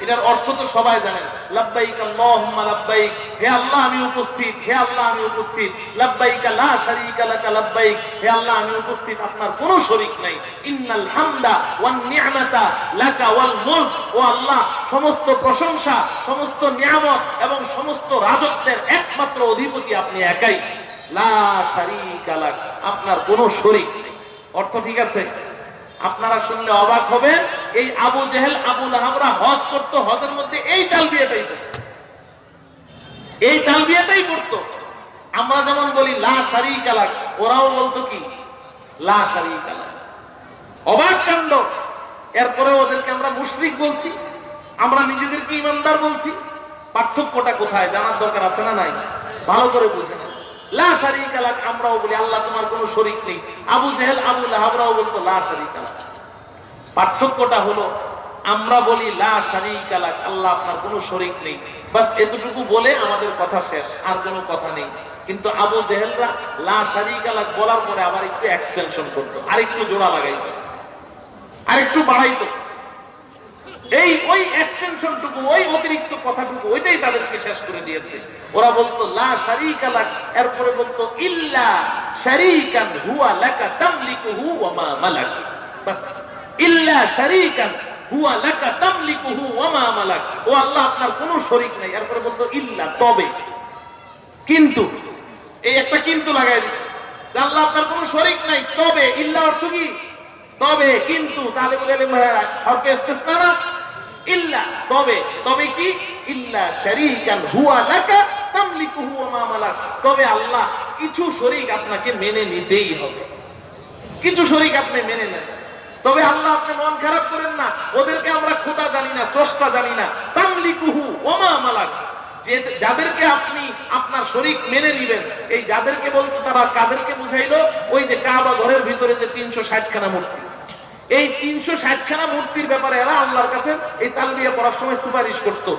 এটার অর্থ তো সবাই জানেন লাব্বাইক আল্লাহুম্মা লাব্বাইক। হে আল্লাহ, আমি উপস্থিত। হে আল্লাহ, আমি উপস্থিত। লাব্বাইক লা শারীকা লাকা লাব্বাইক। হে আল্লাহ, আমি উপস্থিত। আপনার কোনো শরীক নাই। ইন্নাল হামদা ওয়ান নি'মাতা লাকা ওয়াল মুলক। ও আল্লাহ, সমস্ত প্রশংসা, সমস্ত নিয়ামত এবং সমস্ত রাজত্বের একমাত্র অধিপতি আপনি একাই। লা শারীকা লাক। আপনার কোনো শরীক অর্থ ঠিক আছে? আপনারা শুনলে অবাক হবেন, এই আবু জেহেল, আবু লাহাবরা হজ করতো, হজের মধ্যে এই তাল বিয়েটাই এই তাল বিয়েটাই করতো আমরা যেমন বলি, লা সারি কালাক ওরাও বলতো কি? লা সারি কালাক অবাক কাণ্ড। এরপরে ওদেরকে আমরা মুশরিক বলছি, আমরা নিজেদেরকে ইমানদার বলছি। পার্থক্যটা কোথায়? জানার দরকার আছে না নাই? ভালো করে বুঝে না লা আমরাও বলি, আল্লাহ তোমার কোনো শরীক নেই। আবু আবু লাহাবরাও বলতো, লা পার্থক্যটা হলো, আমরা বলি, লা আল্লাহ আপনার কোনো শরীক নেই। বাস, এতটুকু বলে আমাদের কথা শেষ, আর কোনো কথা নেই। কিন্তু আবু জেহেলরা লা শারীকা লাক বলার পরে আবার একটু এক্সটেনশন করতো আর একটু জোড়া লাগাইতো আর একটু বাড়াইতো। এই ওই এক্সটেনশনটুকু ওই অতিরিক্ত কথাটুকু ওইটাই তাদেরকে শেষ করে দিয়েছে। ওরা বলতো এরপরে বলতো, ইল্লা ও আল্লাহ, আপনার কোনো শরীক নাই। এরপরে বলতো, ইল্লা, তবে। কিন্তু, এই একটা কিন্তু লাগাই আল্লাহ, আপনার কোনো শরীক নাই। তবে ইল্লা অর্থ কি? তবে, কিন্তু, তাহলে বলে ইস্তেসনা না। ইল্লা, তবে তবে কি? ইল্লা হুয়া লাকা তামলিকুহু ওয়া মা মালাক। তবে আল্লাহ কিছু শরীক আপনাকে মেনে নিতেই হবে। কিছু শরীক আপনি মেনে নেন। তবে আল্লাহ আপনি মন খারাপ করেন না। ওদেরকে আমরা খোদা জানি না, স্রষ্টা জানি না। তামলিকুহু ওয়া মা মালাক। যে, যাদেরকে আপনি আপনার শরীক মেনে নিবেন, এই যাদেরকে বলতো তারা কাদেরকে বুঝাইলো? ওই যে কাবা ঘরের ভিতরে যে তিনশো ষাটখানা মূর্তি। এই তিনশো ষাটখানা মূর্তির ব্যাপারে এরা আল্লাহর কাছে এই তালবিয়া পড়ার সময় সুপারিশ করতো।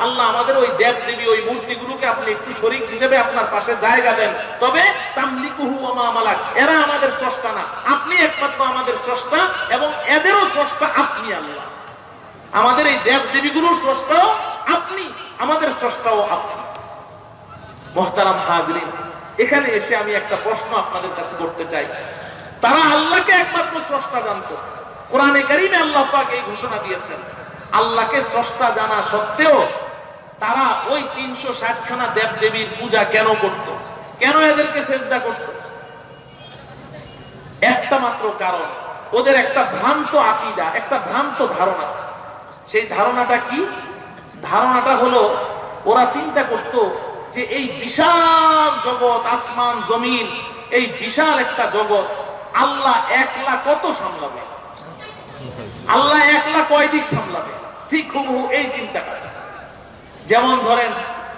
আল্লাহ আমাদের ওই দেব দেবী ওই মূর্তিগুলোকে আপনি একটু শরীক হিসেবে আপনার পাশে জায়গা দেন। তবে তামলিকুহু ওয়া এরা আমাদের স্রষ্টা না। আপনি একমাত্র আমাদের স্রষ্টা এবং এদেরও স্রষ্টা আপনি আল্লাহ। আমাদের এই দেব দেবীগুলোর স্রষ্টাও আপনি, আমাদের স্রষ্টাও আপনি। মহতারাম হাজরিন এখানে এসে আমি একটা প্রশ্ন আপনাদের কাছে করতে চাই। তারা আল্লাহকে একমাত্র স্রষ্টা জানতো। কোরআনে কারিমে আল্লাহ পাক এই ঘোষণা দিয়েছেন। আল্লাহকে স্রষ্টা জানা সত্ত্বেও তারা ওই তিনশো ষাটখানা দেব দেবীর পূজা কেন করত? কেন এদেরকে চেষ্টা করত? একটা মাত্র কারণ, ওদের একটা ভ্রান্ত আকিদা, একটা ভ্রান্ত ধারণা। সেই ধারণাটা কি? ধারণাটা হলো, ওরা চিন্তা করত যে এই বিশাল জগৎ, আসমান, জমিন, এই বিশাল একটা জগৎ, আল্লাহ একলা কত সামলাবে? আল্লাহ একলা কয় দিক সামলাবে? ঠিক হুবহু এই চিন্তাটা। যেমন ধরেন,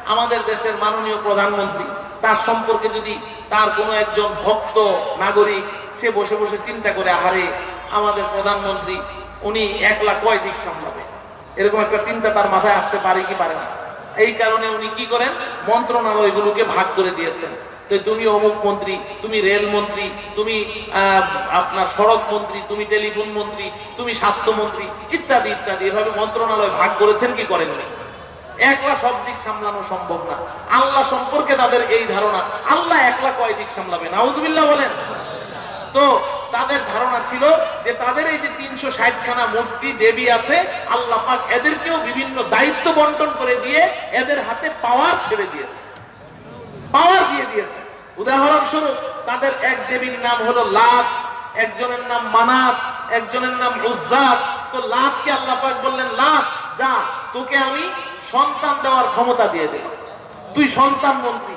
আমাদের দেশের মাননীয় প্রধানমন্ত্রী, তার সম্পর্কে যদি তার কোনো একজন ভক্ত, নাগরিক, সে বসে বসে চিন্তা করে, আহারে, আমাদের প্রধানমন্ত্রী, উনি একলা কয় দিক সামলাবে? এরকম একটা চিন্তা তার মাথায় আসতে পারে কি পারে না? এই কারণে উনি কি করেন? মন্ত্রণালয়গুলোকে ভাগ করে দিয়েছেন। তুমি অমুক মন্ত্রী, তুমি রেল মন্ত্রী, তুমি আপনার সড়ক মন্ত্রী, তুমি টেলিফোন মন্ত্রী, তুমি স্বাস্থ্য মন্ত্রী, ইত্যাদি ইত্যাদি। এভাবে মন্ত্রণালয় ভাগ করেছেন কি করেননি একলা সব দিক সামলানো সম্ভব না। আল্লাহ সম্পর্কে তাদের এই ধারণা। আল্লাহ একলা কয় দিক সামলাবে? নাউজুবিল্লাহ বলেন। তো তাদের ধারণা ছিল যে তাদের এই যে তিনশো ষাটখানা মূর্তি, দেবী আছে, আল্লাহ পাক এদেরকেও বিভিন্ন দায়িত্ব বন্টন করে দিয়ে এদের হাতে পাওয়ার ছেড়ে দিয়েছে। পাওয়ার দিয়ে দিয়েছে। উদাহরণস্বরূপ, তাদের এক দেবীর নাম হলো লাত, একজনের নাম মানাত, একজনের নাম উজ্জাত। তো লাতকে আল্লাহ পাক বললেন, লাত, যা, তোকে আমি সন্তান দেওয়ার ক্ষমতা দিয়ে দেব। তুই সন্তান মন্ত্রী।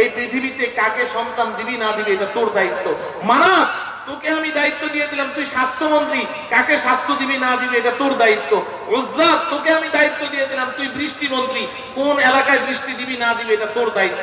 এই পৃথিবীতে কাকে সন্তান দিবি না দিবি, এটা তোর দায়িত্ব। মানাত তোকে আমি দায়িত্ব দিয়ে দিলাম, তুই স্বাস্থ্যমন্ত্রী। কাকে স্বাস্থ্য দিবি, না দিবি, এটা তোর দায়িত্ব। উজ্জাত তোকে আমি দায়িত্ব দিয়ে দিলাম, তুই বৃষ্টি মন্ত্রী কোন এলাকায় বৃষ্টি দিবি, না দিবি, এটা তোর দায়িত্ব।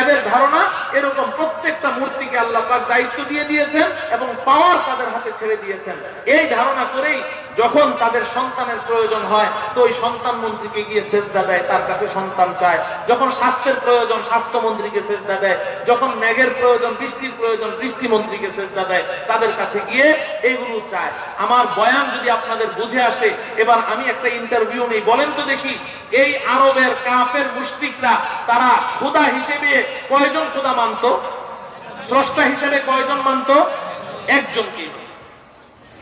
এদের ধারণা এরকম প্রত্যেকটা মূর্তিকে আল্লাহ পাক দায়িত্ব দিয়ে দিয়েছেন এবং পাওয়ার তাদের হাতে ছেড়ে দিয়েছেন। এই ধারণা করেই যখন তাদের সন্তানের প্রয়োজন হয়, তো ওই সন্তান মন্ত্রীকে গিয়ে সেজদা দেয়, তার কাছে সন্তান চায়। যখন স্বাস্থ্যের প্রয়োজন, স্বাস্থ্য মন্ত্রীকে সেজদা দেয়। যখন ম্যাগের প্রয়োজন, বৃষ্টির প্রয়োজন, বৃষ্টি মন্ত্রীকে দেয়, তাদের কাছে গিয়ে এগুলো চায়। আমার বয়ান যদি আপনাদের বুঝে আসে, এবার আমি একটা ইন্টারভিউ নেই। বলেন তো দেখি, এই আরবের কাফের মুশরিকরা, তারা খোদা হিসেবে কয়জন খোদা মানত? স্রষ্টা হিসেবে কয়জন মানতো? একজনকেই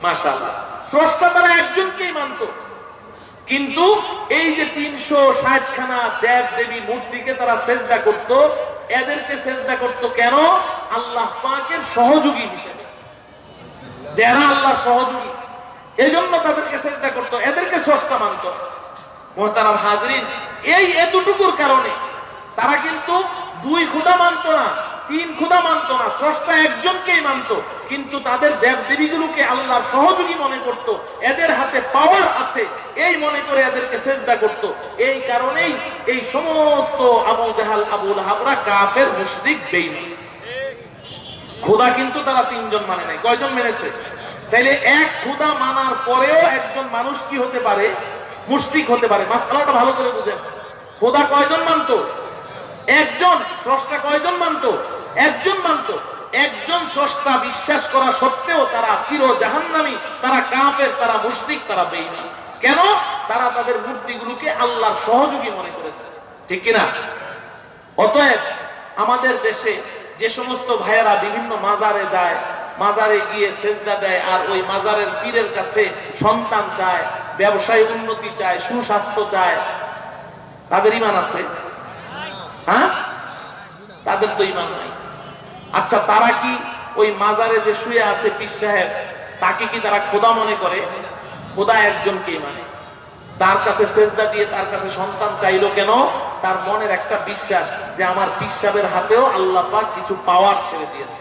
মাশাআল্লাহ। স্রষ্টা তারা একজনকেই মানতো। কিন্তু এই যে তিনশো ষাট খানা দেব দেবী মূর্তিকে তারা করত, এদেরকে করত কেন? আল্লাহ পাকের সহযোগী হিসেবে। যারা আল্লাহ সহযোগী, এজন্য তাদেরকে চেষ্টা করত, এদেরকে স্রষ্টা মানত। হাজরিন, এই এতটুকুর কারণে তারা কিন্তু দুই খুদা মানত না তিন খুদা মানত না, স্রষ্টা একজনকেই মানত, কিন্তু তাদের দেব দেবীগুলোকে আল্লাহর সহযোগী মনে করত, এদের হাতে পাওয়ার আছে, এই মনে করে এদেরকে চেষ্টা করত। এই কারণেই এই সমস্ত আবু জাহাল আবুল হাবরা কাফের, মুশরিক বেইমান খোদা কিন্তু তারা তিনজন মানে নাই, কয়জন মেনেছে? তাইলে এক খোদা মানার পরেও একজন মানুষ কি হতে পারে? মুশরিক হতে পারে। মাসখানাটা ভালো করে বুঝেন। খোদা কয়জন মানতো? একজন, স্রষ্টা কয়জন মানতো? একজন মানতো, একজন স্রষ্টা বিশ্বাস করা সত্ত্বেও তারা চির জাহান্নামী তারা কাফের, তারা মুশরিক, তারা বেঈমান। কেন? তারা তাদের মূর্তিগুলোকে আল্লাহর সহযোগী মনে করেছে। ঠিক কিনা? অতএব আমাদের দেশে যে সমস্ত ভাইয়েরা বিভিন্ন মাজারে যায়, মাজারে গিয়ে সেজদা দেয় আর ওই মাজারের পীরের কাছে সন্তান চায়, ব্যবসায় উন্নতি চায়, সুস্বাস্থ্য চায়, তাদের ইমান আছে? হ্যাঁ? তাদের তো ইমান নাই। আচ্ছা তারা কি ওই মাজারে যে শুয়ে আছে পীর সাহেব, তাকে কি তারা খোদা মনে করে? খোদা একজনকেই মানে। তার কাছে সেজদা দিয়ে তার কাছে সন্তান চাইলো কেন? তার মনের একটা বিশ্বাস যে আমার পিসাবের হাতেও আল্লাহ কিছু পাওয়ার ছেড়ে দিয়েছে।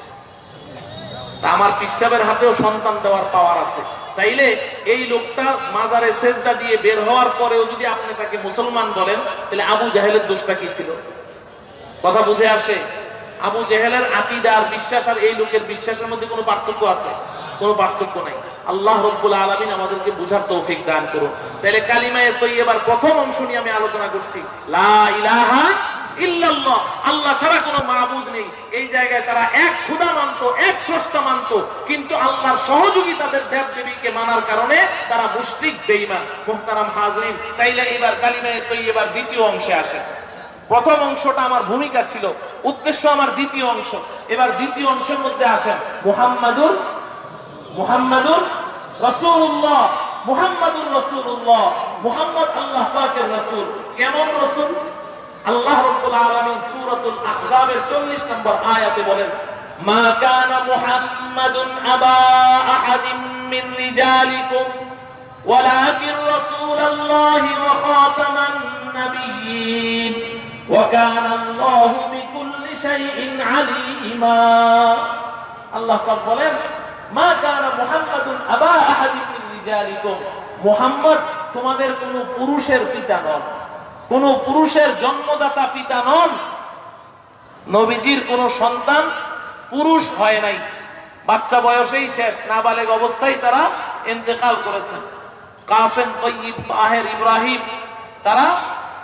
আমার পিসাবের হাতেও সন্তান দেওয়ার পাওয়ার আছে। তাইলে এই লোকটা মাজারে সেজদা দিয়ে বের হওয়ার পরেও যদি আপনি তাকে মুসলমান বলেন, তাহলে আবু জাহেলের দোষটা কি ছিল? কথা বুঝে আসে? আবু জেহেলের আকিদা আর বিশ্বাস আর এই লোকের বিশ্বাসের মধ্যে কোনো পার্থক্য আছে? কোনো পার্থক্য নাই। আল্লাহ রব্বুল আলমিন আমাদেরকে বুঝার তৌফিক দান করুন। তাহলে কালিমায়ের তো এবার প্রথম অংশ নিয়ে আমি আলোচনা করছি। লা আল্লাহ ছাড়া কোনো মাবুদ নেই। এই জায়গায় তারা এক খুদা মানতো, এক স্রষ্টা মানত। কিন্তু আল্লাহর সহযোগী তাদের দেব দেবীকে মানার কারণে তারা মুশরিক, বেঈমান, মুহতারাম, হাজরিন। তাইলে এবার কালিমায়ের তো এবার দ্বিতীয় অংশে আসে প্রথম অংশটা আমার ভূমিকা ছিল, উদ্দেশ্য আমার দ্বিতীয় অংশ। এবার দ্বিতীয় অংশের মধ্যে আসেন মুহাম্মাদুর মুহাম্মাদুর রসুল্লাহ মুহাম্মাদুর রসুল্লাহ মুহাম্মদ আল্লাহ পাকের রসুল। কেমন রসুল? আল্লাহ রব্বুল আলামিন সূরাতুল আহজাবের 40 নম্বর আয়াতে বলেন, মা কানা মুহাম্মাদুন আবা আহাদিম মিন রিজালিকুম, ওয়ালাকিন রাসূলুল্লাহি ওয়া খাতামান নবিয়্যিন। وكان الله بكل شيء عليما الله قال বলেন মা কানা মুহাম্মাদুন আবা আহাদিন মিন রিজালিকুম মুহাম্মদ তোমাদের কোন পুরুষের পিতা নন কোন পুরুষের জন্মদাতা পিতা নন নবীজির কোন সন্তান পুরুষ হয় নাই বাচ্চা বয়সেই শেষ নাবালেগ অবস্থায় তারা ইন্তেকাল করেছেন কাসেম তৈয়ব তাহের ইব্রাহিম তারা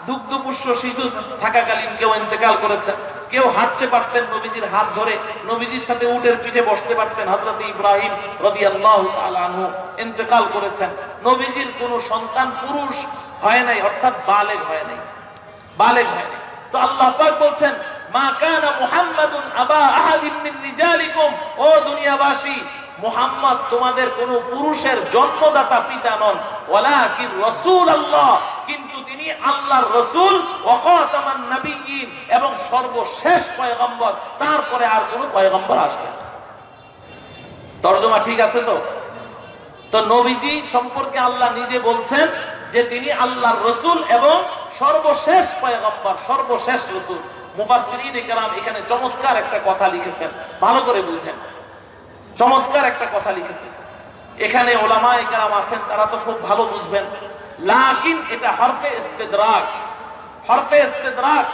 দুগ্ধপুষ্য শিশু থাকাকালীন কেউ ইন্তেকাল করেছেন কেউ হাঁটতে পারতেন নবীজির হাত ধরে। নবীজির সাথে উটের পিঠে বসতে পারতেন হযরত ইব্রাহিম তাআলা আনহু। ইন্তেকাল করেছেন। নবীজির কোন সন্তান পুরুষ হয় নাই, অর্থাৎ বালেগ হয় নাই। বালেগ হয় নাই। তো আল্লাহ বলছেন তোমাদের কোন পুরুষের জন্মদাতা পিতা নন। রাসূল আল্লাহ কিন্তু তিনি আল্লাহর রাসূল ওয়া খাতামান নবিয়্যিন এবং সর্বশেষ পয়গম্বর। তারপরে আর কোন পয়গম্বর আসবে। তর্জমা ঠিক আছে তো? তো নবীজি সম্পর্কে আল্লাহ নিজে বলছেন যে তিনি আল্লাহর রসুল এবং সর্বশেষ পয়গম্বর, সর্বশেষ রসুল। এখানে চমৎকার একটা কথা লিখেছেন। ভালো করে বুঝেন। চমৎকার একটা কথা লিখেছেন। এখানে ওলামা ইকরাম আছেন, তারা তো খুব ভালো বুঝবেন। লাকিন এটা হরফে ইস্তেদরাক। হরফে ইস্তেদরাক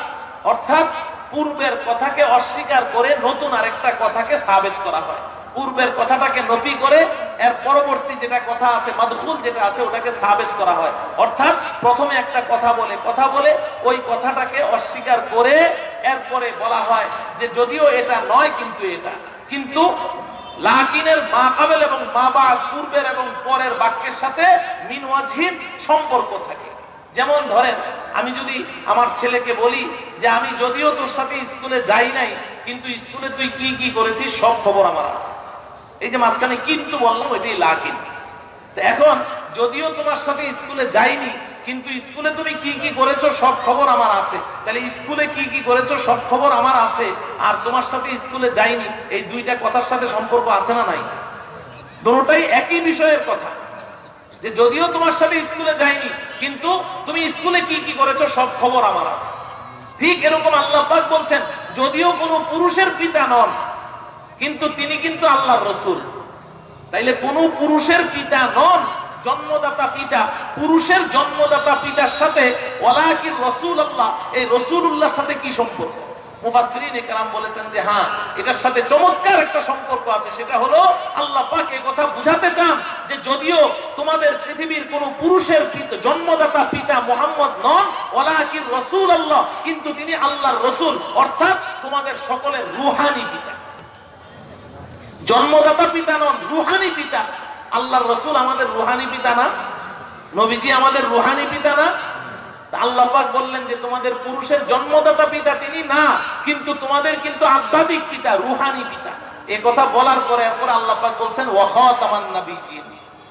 অর্থাৎ পূর্বের কথাকে অস্বীকার করে নতুন আরেকটা কথাকে সাবেত করা হয়। পূর্বের কথাটাকে নফি করে এর পরবর্তী যেটা কথা আছে, মাদখুল যেটা আছে, ওটাকে সাবেত করা হয়। অর্থাৎ প্রথমে একটা কথা বলে কথা বলে ওই কথাটাকে অস্বীকার করে এরপরে বলা হয় যে যদিও এটা নয় কিন্তু এটা। কিন্তু লাকিনের মা কাবেল এবং মা বা পূর্বের এবং পরের বাক্যের সাথে মিনওয়াজহীন সম্পর্ক থাকে। যেমন ধরেন, আমি যদি আমার ছেলেকে বলি যে, আমি যদিও তোর সাথে স্কুলে যাই নাই, কিন্তু স্কুলে তুই কি কি করেছিস সব খবর আমার আছে। এই যে মাঝখানে কিন্তু বললাম, ওইটাই লাকিন। এখন, যদিও তোমার সাথে স্কুলে যাইনি কিন্তু স্কুলে তুমি কি কি করেছ সব খবর আমার আছে। তাহলে স্কুলে কি কি করেছ সব খবর আমার আছে। আর তোমার সাথে স্কুলে যাইনি, এই দুইটা কথার সাথে সম্পর্ক আছে না নাই? দুটোটাই একই বিষয়ের কথা। যে যদিও তোমার সাথে স্কুলে যাইনি, কিন্তু তুমি স্কুলে কি কি করেছ সব খবর আমার আছে। ঠিক এরকম আল্লাহ পাক বলছেন, যদিও কোনো পুরুষের পিতা নন, কিন্তু তিনি কিন্তু আল্লাহর রসুল। তাইলে কোন পুরুষের পিতা নন জন্মদাতা পিতা, পুরুষের জন্মদাতা পিতার সাথে রসুল আল্লাহ এই সাথে কি সম্পর্ক? হ্যাঁ রসুল আল্লাহ কিন্তু তিনি আল্লাহর রসুল, অর্থাৎ তোমাদের সকলের রুহানি পিতা। জন্মদাতা পিতা নন, রুহানি পিতা। আল্লাহর রসুল আমাদের রুহানি পিতা না? নবীজি আমাদের রুহানি পিতা না? আল্লাহ বললেন যে, তোমাদের পুরুষের জন্মদাতা পিতা তিনি না, কিন্তু তোমাদের কিন্তু আধ্যাত্মিক পিতা, রুহানি পিতা। এ কথা বলার পরে এরপর আল্লাহ বলছেন, ওয়াখাতামান ওয়াহ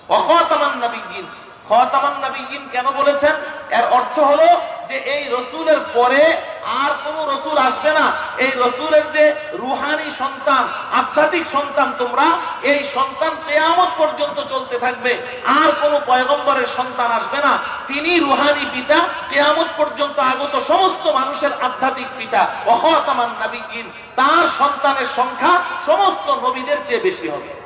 ওয়াখাতামান নাবিয়িন খাতামান নাবিয়িন কেন বলেছেন? এর অর্থ হলো যে এই রসুলের পরে আর কোন রসুল আসবে না। এই রসুলের যে রুহানি সন্তান, আধ্যাত্মিক সন্তান তোমরা, এই সন্তান কেয়ামত পর্যন্ত চলতে থাকবে। আর কোন পয়গম্বরের সন্তান আসবে না। তিনি রুহানি পিতা, কেয়ামত পর্যন্ত আগত সমস্ত মানুষের আধ্যাত্মিক পিতা। অহতামান নাবিগিন তার সন্তানের সংখ্যা সমস্ত নবীদের চেয়ে বেশি হবে।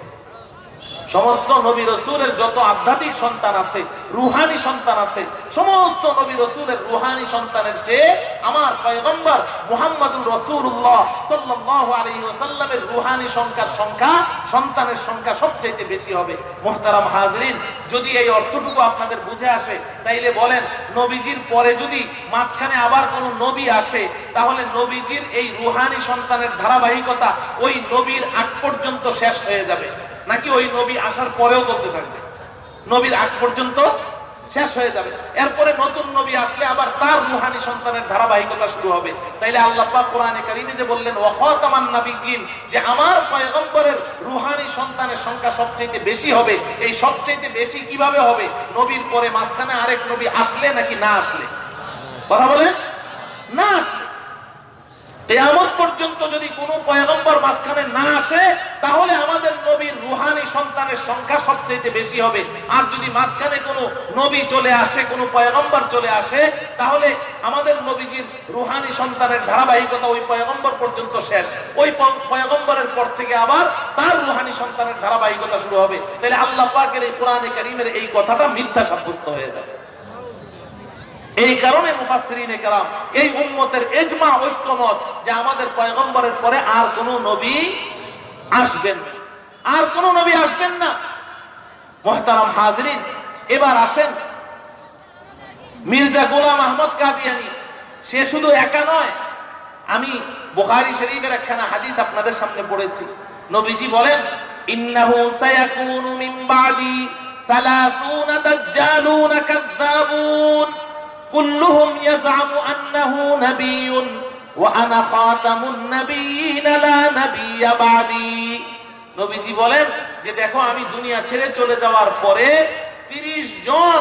সমস্ত নবী রসুলের যত আধ্যাত্মিক সন্তান আছে, রুহানি সন্তান আছে, সমস্ত নবী রসুলের রুহানি সন্তানের চেয়ে আমার পয়গম্বর মুহাম্মদুর রসুল্লাহ ওয়াসাল্লামের রুহানি সংখ্যার সংখ্যা সন্তানের সংখ্যা সবচেয়ে বেশি হবে। মোহতারাম হাজরিন, যদি এই অর্থটুকু আপনাদের বুঝে আসে, তাইলে বলেন, নবীজির পরে যদি মাঝখানে আবার কোনো নবী আসে, তাহলে নবীজির এই রুহানি সন্তানের ধারাবাহিকতা ওই নবীর আগ পর্যন্ত শেষ হয়ে যাবে। নাকি ওই নবী আসার পরেও চলতে থাকবে? নবীর আগ পর্যন্ত শেষ হয়ে যাবে। এরপরে নতুন নবী আসলে আবার তার রুহানি সন্তানের ধারাবাহিকতা শুরু হবে। তাইলে আল্লাহ পাক কোরআনে কারিমে যে বললেন, ওয়াখাতামান নাবিয়িন যে আমার পয়গম্বরের রুহানি সন্তানের সংখ্যা সবচেয়ে বেশি হবে। এই সবচেয়ে বেশি কীভাবে হবে? নবীর পরে মাঝখানে আরেক নবী আসলে নাকি না আসলে? কথা বলেন? না আসলে। কেয়ামত পর্যন্ত যদি কোনো পয়গম্বর মাঝখানে না আসে, তাহলে আমাদের নবীর রুহানি সন্তানের সংখ্যা সবচেয়ে বেশি হবে। আর যদি মাঝখানে কোনো নবী চলে আসে, কোনো পয়গম্বর চলে আসে, তাহলে আমাদের নবীজির রুহানি সন্তানের ধারাবাহিকতা ওই পয়গম্বর পর্যন্ত শেষ। ওই পয়গম্বরের পর থেকে আবার তার রুহানি সন্তানের ধারাবাহিকতা শুরু হবে। তাহলে আল্লাহ পাকের এই কোরআনে কারিমের এই কথাটা মিথ্যা সাব্যস্ত হয়ে যাবে। এই কারণে মুফাসসিরিনে কেরাম, এই উম্মতের এজমা ঐক্যমত যে আমাদের পয়গম্বরের পরে আর কোন নবী আসবেন আর কোন নবী আসবেন না। মহতারাম হাজরিন, এবার আসেন। মির্জা গোলাম আহমদ কাদিয়ানি, সে শুধু একা নয়, আমি বুখারী শরীফের একখানা হাদিস আপনাদের সামনে পড়েছি। নবীজি বলেন, ইন্নাহু সায়াকুনু মিন বাদি 30 দাজ্জালুন কাযযাবুন। কুল্লুহুম ইয়াজআমু আন্নাহু নাবিয়্যুন ওয়া আনা খাতামুন নাবিয়্যিনা লা নাবিয়্যা নবীজি বলেন যে দেখো, আমি দুনিয়া ছেড়ে চলে যাওয়ার পরে 30 জন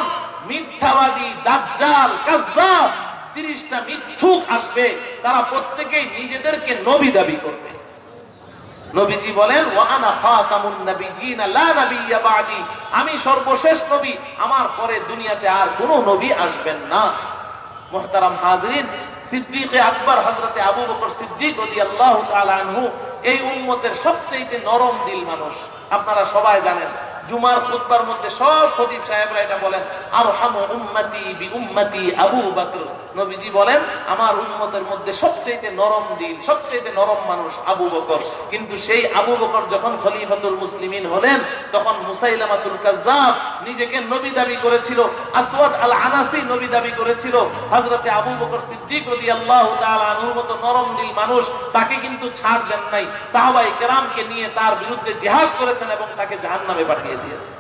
মিথ্যাবাদী, দাজ্জাল কাযযাব তিরিশটা মিথ্যুক আসবে। তারা প্রত্যেকেই নিজেদেরকে নবী দাবি করবে। নবীজি বলেন ওয়ানা খাতামুন নাবিয়িন লা নাবিয়্যা বাদি। আমি সর্বশেষ নবী, আমার পরে দুনিয়াতে আর কোনো নবী আসবেন না। মুহতারাম হাজরিন, সিদ্দিক আকবর হযরতে আবু বকর সিদ্দিক রাদিয়াল্লাহু তাআলা আনহু, এই উম্মতের সবচেয়ে নরম দিল মানুষ। আপনারা সবাই জানেন জুমার খুতবার মধ্যে সব খতিব সাহেবরা এটা বলেন আর হামু উম্মতি বি উম্মতি আবু বকর। নবীজি বলেন, আমার উম্মতের মধ্যে সবচেয়ে নরম দিল সবচেয়ে নরম মানুষ আবু বকর। কিন্তু সেই আবু বকর যখন খলিফাতুল মুসলিমিন হলেন, তখন মুসাইলামাতুল কাজ্জাব নিজেকে নবী দাবি করেছিল, আসওয়াদ আল আনাসি নবী দাবি করেছিল। হযরতে আবু বকর সিদ্দিক রাদিয়াল্লাহু তাআলা আনহুর মতো নরম দিল মানুষ, তাকে কিন্তু ছাড় দেন নাই। সাহাবাই কেরামকে নিয়ে তার বিরুদ্ধে জিহাদ করেছেন এবং তাকে জাহান্নামে পাঠিয়ে দিয়েছে।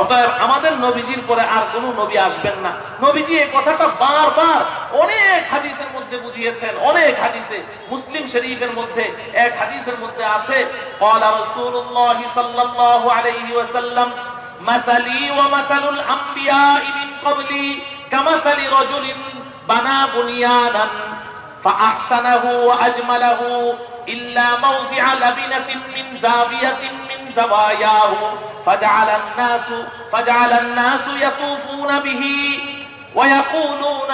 অতএব আমাদের নবীজির পরে আর কোন নবী আসবেন না। নবীজি এই কথাটা বারবার অনেক হাদিসের মধ্যে বুঝিয়েছেন, অনেক হাদিসে। মুসলিম শরীফের মধ্যে এক হাদিসের মধ্যে আছে, ক্বালা রাসূলুল্লাহ সাল্লাল্লাহু আলাইহি ওয়াসাল্লাম, মাসালি ওয়া মাসালুল আমবিয়া মিন ক্বাবলি, কামাসালি রাজুলিন বানা বুনিয়ানান ফা আহসানাহু ওয়া আজমালাহু, ইল্লা মাউযিআ লাবিনাতিন মিন যাবিয়াতিন زواياه فجعل الناس فجعل الناس يطوفون به ويقولون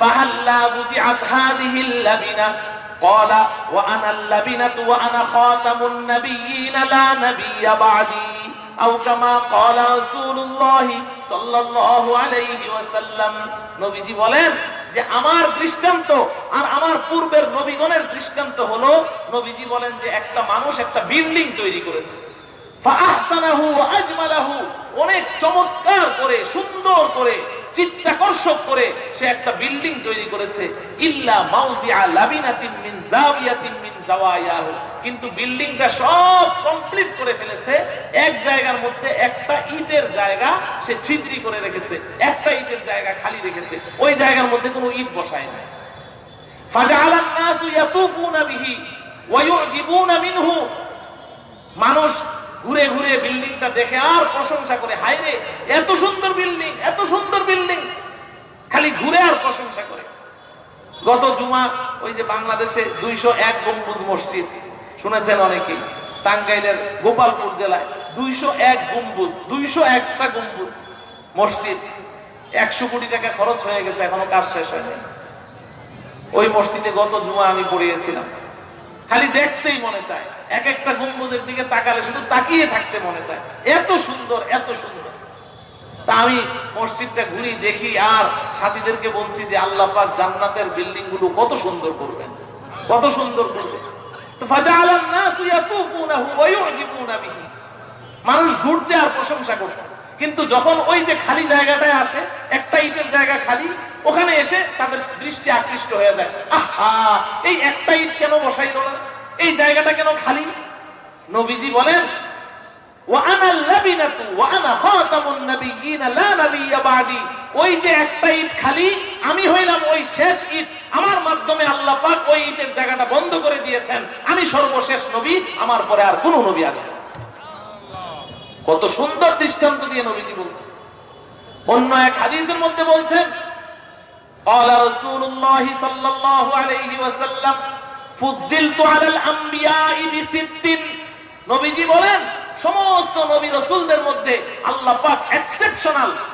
فهلا وضعت هذه اللبنه قال وانا اللبنه وانا خاتم النبيين لا نبي بعدي أو كما قال رسول الله صلى الله عليه وسلم নবীজি বলেন যে আমার দৃষ্টান্ত আর আমার পূর্বের নবীগণের দৃষ্টান্ত হলো নবীজি বলেন যে একটা মানুষ একটা বিল্ডিং তৈরি করেছে ফাআহসানাহু ওয়া আজমালাহু অনেক চমৎকার করে, সুন্দর করে, চিত্তাকর্ষক করে সে একটা বিল্ডিং তৈরি করেছে। ইল্লা কিন্তু বিল্ডিংটা সব কমপ্লিট করে ফেলেছে। এক জায়গার মধ্যে একটা ইটের জায়গা সে ছিদ্রি করে রেখেছে। একটা ইটের জায়গা খালি রেখেছে। ওই জায়গার মধ্যে কোনো ইট বসায় না মানুষ ঘুরে ঘুরে বিল্ডিংটা দেখে আর প্রশংসা করে হাইরে এত সুন্দর বিল্ডিং, এত সুন্দর বিল্ডিং। খালি ঘুরে আর প্রশংসা করে। গত জুমা, ওই যে বাংলাদেশে দুইশো এক গম্বুজ মসজিদ, শুনেছেন অনেকেই, টাঙ্গাইলের গোপালপুর জেলায় দুইশো এক গম্বুজ, দুইশো একটা গম্বুজ মসজিদ। একশো কোটি টাকা খরচ হয়ে গেছে, এখনও কাজ শেষ হয়নি। ওই মসজিদে গত জুমা আমি পড়িয়েছিলাম। খালি দেখতেই মনে চায়। এক একটা গম্বুজের দিকে তাকালে শুধু তাকিয়ে থাকতে মনে চায়। এত সুন্দর এত সুন্দর। তা আমি মসজিদটা ঘুরি দেখি আর সাথীদেরকে বলছি যে আল্লাহ পাক জান্নাতের বিল্ডিংগুলো কত সুন্দর করবেন। কত সুন্দর করবেন। মানুষ ঘুরছে আর প্রশংসা করছে। কিন্তু যখন ওই যে খালি জায়গাটায় আসে, একটা ইটের জায়গা খালি, ওখানে এসে তাদের দৃষ্টি আকৃষ্ট হয়ে যায়। আহা, এই একটা ইট কেন বসাইলো না? এই জায়গাটা কেন খালি নবীজি বলেন ওয়ানা লাবিনাতু ওয়ানা খাতামুন নাবিয়্যিনা লা নাবিয়্যা বাদি ওই যে একটা ইট খালি আমি হইলাম ওই শেষ ইট আমার মাধ্যমে আল্লাহ পাক ওই ইটের জায়গাটা বন্ধ করে দিয়েছেন আমি সর্বশেষ নবী আমার পরে আর কোনো নবী আসবে না। কত সুন্দর দৃষ্টান্ত দিয়ে নবীজি বলছেন অন্য এক হাদিসের মধ্যে বলছেন قال رسول الله صلى الله عليه وسلم সমস্ত নবী রসুলদের মধ্যে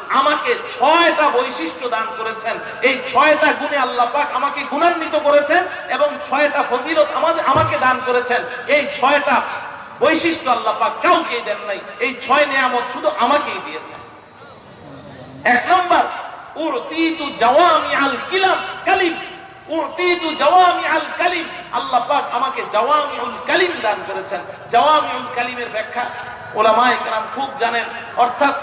আমাকে ছয়টা বৈশিষ্ট্য দান করেছেন। এই ছয়টা আল্লাহ আমাকে গুণান্বিত করেছেন এবং ছয়টা ফজিলত আমাদের আমাকে দান করেছেন। এই ছয়টা বৈশিষ্ট্য আল্লাহ কাউকেই দেন নাই। এই ছয় নিয়ামত শুধু আমাকেই দিয়েছেন। এক নম্বর অর্থাৎ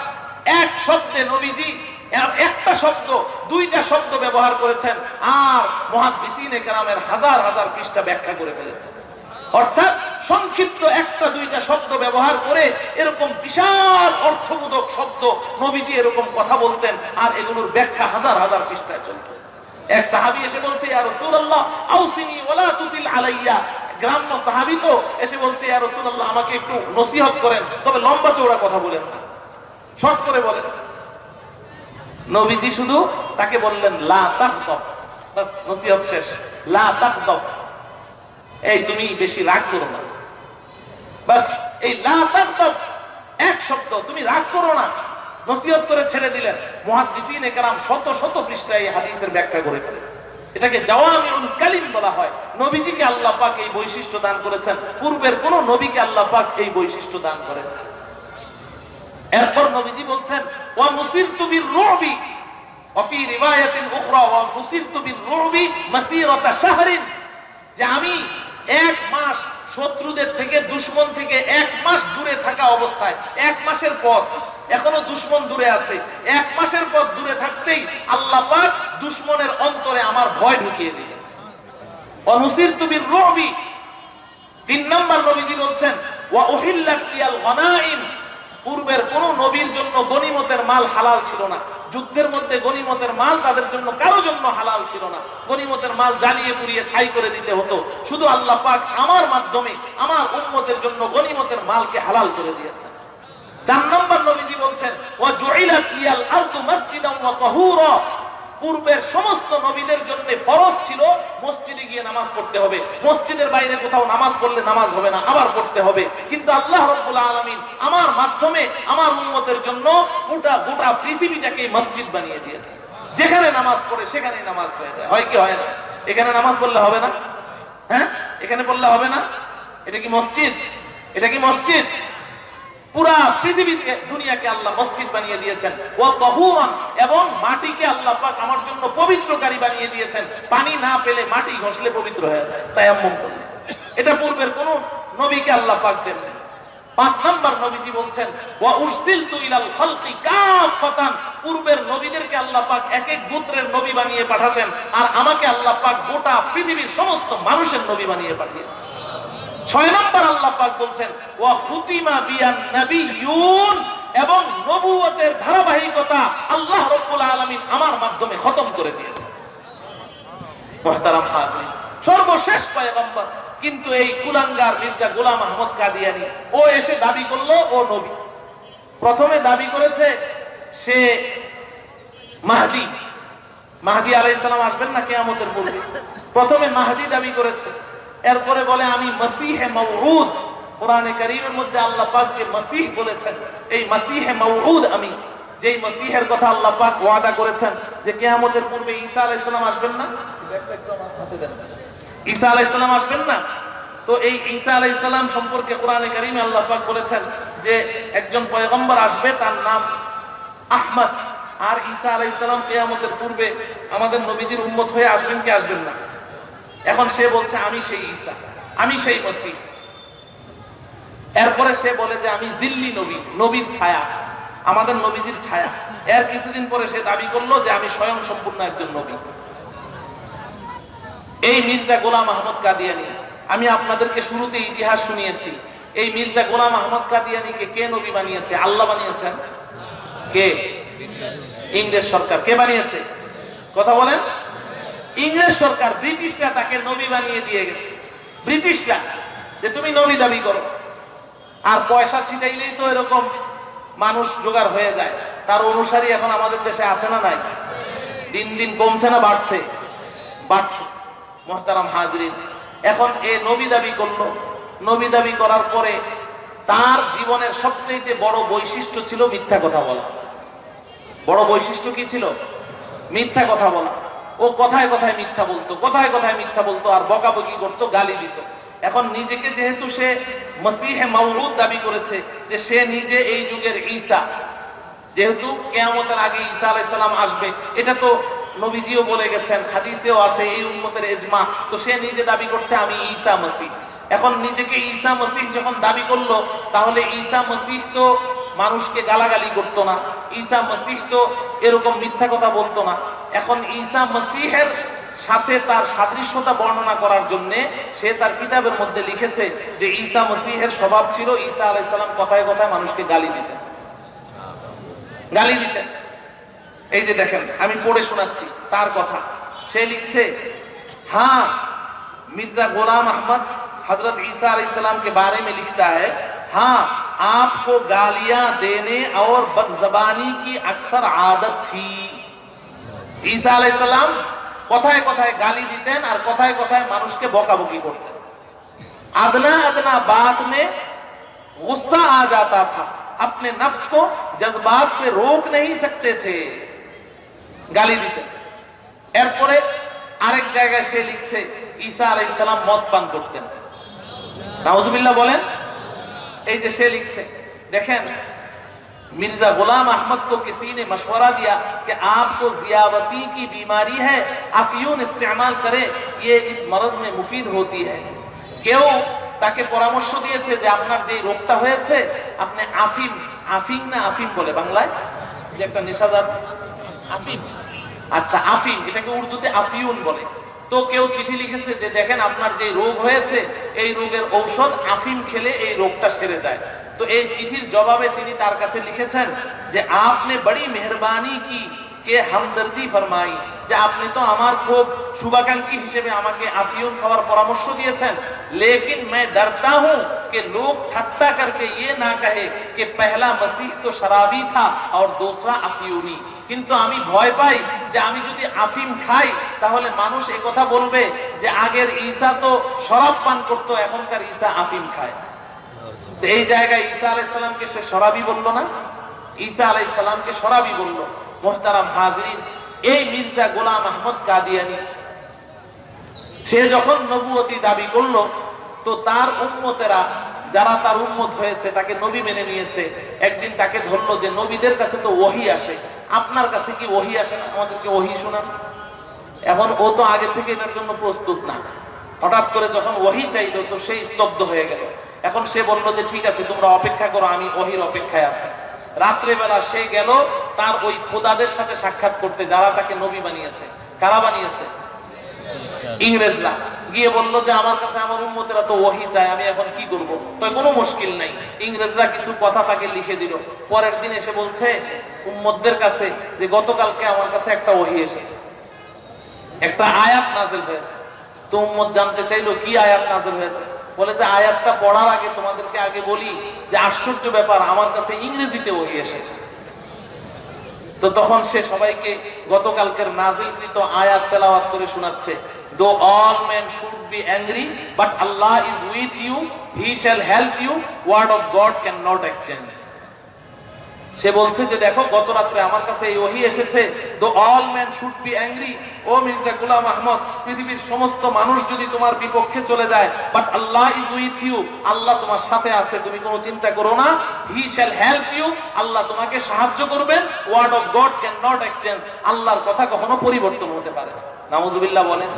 ব্যবহার করেছেন আর মুহাদ্দিসিনে কেরামের হাজার হাজার পৃষ্ঠা ব্যাখ্যা করে ফেলেছেন। অর্থাৎ সংক্ষিপ্ত একটা দুইটা শব্দ ব্যবহার করে এরকম বিশাল অর্থবোধক শব্দ নবীজি এরকম কথা বলতেন আর এগুলোর ব্যাখ্যা হাজার হাজার পৃষ্ঠায় চলত। এক সাহাবি এসে বলছে আউসিনি তুতিল আলাইয়া। গ্রাম্য সাহাবি তো এসে বলছে আমাকে একটু নসিহত করেন, তবে লম্বা কথা বলেন। শর্ট করে বলেন। নবীজি শুধু তাকে বললেন, লা শেষ। এই, তুমি বেশি রাগ করো না। বাস, এই লা এক শব্দ, তুমি রাগ করো না। নসিহত করে ছেড়ে দিলেন। মহাদিসিন একরাম শত শত পৃষ্ঠা এই হাদিসের ব্যাখ্যা করে ফেলেছে। এটাকে জওয়ামিউল কালিম বলা হয়। নবীজিকে আল্লাহ পাক এই বৈশিষ্ট্য দান করেছেন। পূর্বের কোন নবীকে আল্লাহ পাক এই বৈশিষ্ট্য দান করেন এরপর নবীজি বলছেন, ওয়া মুসিরতু বির রুবি ওয়া ফি রিওয়ায়াতিন উখরা ওয়া মুসিরতু বির রুবি মাসিরাতা শাহরিন। যে আমি এক মাস শত্রুদের থেকে, দুশ্মন থেকে এক মাস দূরে থাকা অবস্থায়, এক মাসের পথ, এখনও দুশ্মন দূরে আছে, এক মাসের পথ দূরে থাকতেই আল্লাহ দুশ্মনের অন্তরে আমার ভয় ঢুকিয়ে দিলেন অনুসির তুমি রবি তিন নম্বর নবীজি বলছেন পূর্বের কোন নবীর জন্য গনিমতের মাল হালাল ছিল না। যুদ্ধের মধ্যে গনিমতের মাল তাদের জন্য কারও জন্য হালাল ছিল না। গনিমতের মাল জ্বালিয়ে পুড়িয়ে ছাই করে দিতে হতো। শুধু আল্লাহ পাক আমার মাধ্যমে আমার উম্মতের জন্য গনিমতের মালকে হালাল করে দিয়েছেন। চার নম্বর নবীজি বলছেন পূর্বের সমস্ত নবীদের জন্য ফরজ ছিল মসজিদে গিয়ে নামাজ পড়তে হবে। মসজিদের বাইরে কোথাও নামাজ পড়লে নামাজ হবে না, আবার পড়তে হবে। কিন্তু আল্লাহ রব্বুল আলামিন আমার মাধ্যমে, আমার উম্মতের জন্য গোটা গোটা পৃথিবীটাকে মসজিদ বানিয়ে দিয়েছে যেখানে নামাজ পড়ে সেখানে নামাজ হয়ে যায়। হয় কি, হয় না? এখানে নামাজ পড়লে হবে না? হ্যাঁ? এখানে পড়লে হবে না? এটা কি মসজিদ? এটা কি মসজিদ? পুরা পৃথিবীতে দুনিয়াকে আল্লাহ মসজিদ বানিয়ে দিয়েছেন। এবং মাটিকে আল্লাহ আমার জন্য পবিত্রকারী বানিয়ে দিয়েছেন। পানি না পেলে মাটি ঘষলে পবিত্র হয়ে তাই এমন এটা পূর্বের কোন নবীকে আল্লাহ পাক দেন পাঁচ নাম্বার নবীজি বলছেন পূর্বের নবীদেরকে আল্লাহ পাক এক এক গোত্রের নবী বানিয়ে পাঠাতেন, আর আমাকে আল্লাহ পাক গোটা পৃথিবীর সমস্ত মানুষের নবী বানিয়ে পাঠিয়েছেন। ছয় নম্বর আল্লাহ পাক বলছেন বিয়ান নাবিয়ুন এবং নবুয়তের ধারাবাহিকতা আল্লাহ আলামিন আমার মাধ্যমে খতম করে দিয়েছেন। মুহতারাম সর্বশেষ পয়গম্বর কিন্তু এই কুলাঙ্গার মির্জা গোলাম আহমদ কাদিয়ানি, ও এসে দাবি করল, ও নবী। প্রথমে দাবি করেছে, সে মাহদি মাহদি আলাইহিস সালাম আসবেন না কিয়ামতের পূর্বে। প্রথমে মাহদি দাবি করেছে এরপরে বলে, আমি মসিহে মৌউদ কোরআনে কারীমের মধ্যে আল্লাহ পাক যে মসিহ বলেছেন, এই মসিহে মৌউদ আমি, যেই মসিহের কথা আল্লাহ পাক ওয়াদা করেছেন যে কিয়ামতের পূর্বে ঈসা আলাইহিস সালাম আসবেন না? ঈসা আলাইহিস সালাম আসবেন না? তো এই ঈসা আলাইহিস সালাম সম্পর্কে কোরআনে কারীমে আল্লাহ পাক বলেছেন যে একজন পয়গম্বর আসবে, তার নাম আহমদ। আর ঈসা আলাইহিস সালাম কিয়ামতের পূর্বে আমাদের নবীজির উম্মত হয়ে আসবেন কি আসবেন না? এখন সে বলছে, আমি সেই ঈসা, আমি সেই মসিহ। এরপরে সে বলে যে, আমি জিল্লি নবী, নবীর ছায়া, আমাদের নবীজির ছায়া। এর কিছুদিন পরে সে দাবি করল যে, আমি স্বয়ং সম্পূর্ণ একজন নবী। এই মির্জা গোলাম আহমদ কাদিয়ানি, আমি আপনাদেরকে শুরুতে ইতিহাস শুনিয়েছি। এই মির্জা গোলাম আহমদ কাদিয়ানিকে কে নবী বানিয়েছে? আল্লাহ বানিয়েছেন? কে? ইংরেজ সরকার। কে বানিয়েছে? কথা বলেন। ইংরেজ সরকার ব্রিটিশরা তাকে নবী বানিয়ে দিয়ে গেছে। ব্রিটিশরা, যে তুমি নবী দাবি করো। আর পয়সা ছিটাইলেই তো এরকম মানুষ জোগাড় হয়ে যায়। তার অনুসারী এখন আমাদের দেশে আছে না নাই? দিন দিন কমছে না, বাড়ছে। বাড়ছে। মহতারাম হাজরিন, এখন এ নবী দাবি করল। নবী দাবি করার পরে তার জীবনের সবচেয়ে বড় বৈশিষ্ট্য ছিল মিথ্যা কথা বলা। বড় বৈশিষ্ট্য কি ছিল? মিথ্যা কথা বলা। ও কথায় কথায় মিথ্যা বলতো, কথায় কথায় মিথ্যা বলতো, আর বকাবকি করতো, গালি দিত। এখন নিজেকে যেহেতু সে মসিহে মাউলুদ দাবি করেছে যে সে নিজে এই যুগের ঈসা, যেহেতু কেয়ামতের আগে ঈসা আলাইসাল্লাম আসবে, এটা তো নবীজিও বলে গেছেন, হাদিসেও আছে, এই উম্মতের এজমা তো সে নিজে দাবি করছে, আমি ঈসা মসিহ। এখন নিজেকে ঈসা মসিহ যখন দাবি করল, তাহলে ঈসা মসিহ তো মানুষকে গালাগালি করতো না। ঈসা মসিহ তো এরকম মিথ্যা কথা বলতো না। এখন ঈসা মসিহের সাথে তার সাদৃশ্যতা বর্ণনা করার জন্য সে তার কিতাবের মধ্যে লিখেছে যে ঈসা মসিহের স্বভাব ছিল ঈসা আলাইসাল্লাম কথায় কথায় মানুষকে গালি দিতেন। গালি দিতেন। এই যে দেখেন, আমি পড়ে শোনাচ্ছি তার কথা। সে লিখছে হ্যাঁ মির্জা গোলাম আহমদ হজরত ঈসা আলাইসাল্লাম কে বারে মে লিখতা হ্যাঁ आपको गालियां देने और बदजबानी की अक्सर आदत थी ঈসা আলাইসাল্লাম কথায় কথায় গালি দিতেন আর কথায় কথায় মানুষকে বকাবকি করতেন अदना अदना बात में गुस्सा आ जाता था अपने नफ्स को जज्बात से रोक नहीं सकते थे গালি দিতেন এরপরে আরেক জায়গায় সে লিখছে ঈসা আলাই ইসলাম মদ পান করতেন নাউজুবিল্লাহ বলেন এই যে সে লিখছে দেখেন मिर्जा गुलाम अहमद को किसी ने मशवरा दिया कि आपको जियावती की बीमारी है अफयून इस्तेमाल करें ये इस मरज में मुफीद होती है কেউ তাকে পরামর্শ দিয়েছে যে আপনার যে রোগটা হয়েছে আপনি আফিম আফিম না আফিম বলে বাংলায় যে একটা নেশাদার আফিম আচ্ছা আফিম এটাকে উর্দুতে আফিউন বলে তো কেউ চিঠি লিখেছে যে দেখেন আপনার যে রোগ হয়েছে এই রোগের ঔষধ আফিম খেলে এই রোগটা সেরে যায় তো এই চিঠির জবাবে তিনি তার কাছে লিখেছেন যে আপনি বড়ি মেহরবানি কি কে হামদর্দি ফরমাই যে আপনি তো আমার খুব শুভাকাঙ্ক্ষী হিসেবে আমাকে আফিউন খাওয়ার পরামর্শ দিয়েছেন लेकिन मैं डरता हूं कि लोग ठट्टा करके ये ना कहे कि पहला मसीह तो शराबी था और दूसरा अफियूनी কিন্তু আমি ভয় পাই যে আমি যদি আফিম খাই, তাহলে মানুষ এ কথা বলবে যে আগের ঈসা তো শরাব পান করতো, এখনকার ঈসা আফিম খায়। এই জায়গায় ঈসা আলাইসালামকে সে শরাবি বলল না। ঈসা আলাইসালামকে শরাবি বলল। মোহতারাম হাজরিন, এই মির্জা গোলাম আহমদ কাদিয়ানি, সে যখন নবুয়তি দাবি করল, তো তার উম্মতেরা যারা তার উম্মত হয়েছে, তাকে নবী মেনে নিয়েছে, একদিন তাকে ধরলো যে নবীদের কাছে তো ওহি আসে। আপনার কাছে কি ওহি আসে না? আমাদেরকে ওহি শোনান। এখন ও তো আগে থেকে এটার জন্য প্রস্তুত না। হঠাৎ করে যখন ওহি চাইলো, তো সেই স্তব্ধ হয়ে গেল। এখন সে বলল যে, ঠিক আছে, তোমরা অপেক্ষা করো, আমি ওহির অপেক্ষায় আছি। রাত্রেবেলা সে গেল, তার ওই খোদাদের সাথে সাক্ষাৎ করতে, যারা তাকে নবী বানিয়েছে। কারা বানিয়েছে? ইংরেজরা। গিয়ে বলল যে, আমার কাছে, আমার উন্মতেরা তো ওহি চায়, আমি এখন কি করব? তো কোনো মুশকিল নাই। ইংরেজরা কিছু কথা তাকে লিখে দিল। পরের দিন এসে বলছে, উম্মতদের কাছে যে গতকালকে আমার কাছে একটা ওহি এসেছে, একটা আয়াত নাজেল হয়েছে। তো উম্মত জানতে চাইলো, কি আয়াত নাজেল হয়েছে? বলে যে, আয়াতটা পড়ার আগে তোমাদেরকে আগে বলি যে, আশ্চর্য ব্যাপার, আমার কাছে ইংরেজিতে ওহি এসেছে। তো তখন সে সবাইকে গতকালকের নাজিলকৃত আয়াত তেলাওয়াত করে শোনাচ্ছে। Though all men should be angry, but Allah is with you, he shall help you. Word of God cannot exchange. সে বলছে যে দেখো, গত রাত্রে আমার কাছে এই ওহি এসেছে। Though all man should be angry O Mirza Ghulam Ahmad, পৃথিবীর সমস্ত মানুষ যদি তোমার বিপক্ষে চলে যায় but Allah is with you আল্লাহ তোমার সাথে আছে, তুমি কোনো চিন্তা করো না। হি শ্যাল হেল্প ইউ আল্লাহ তোমাকে সাহায্য করবেন। Word of God cannot exchange আল্লাহর কথা কখনো পরিবর্তন হতে পারে না। নাউজুবিল্লাহ বলেন।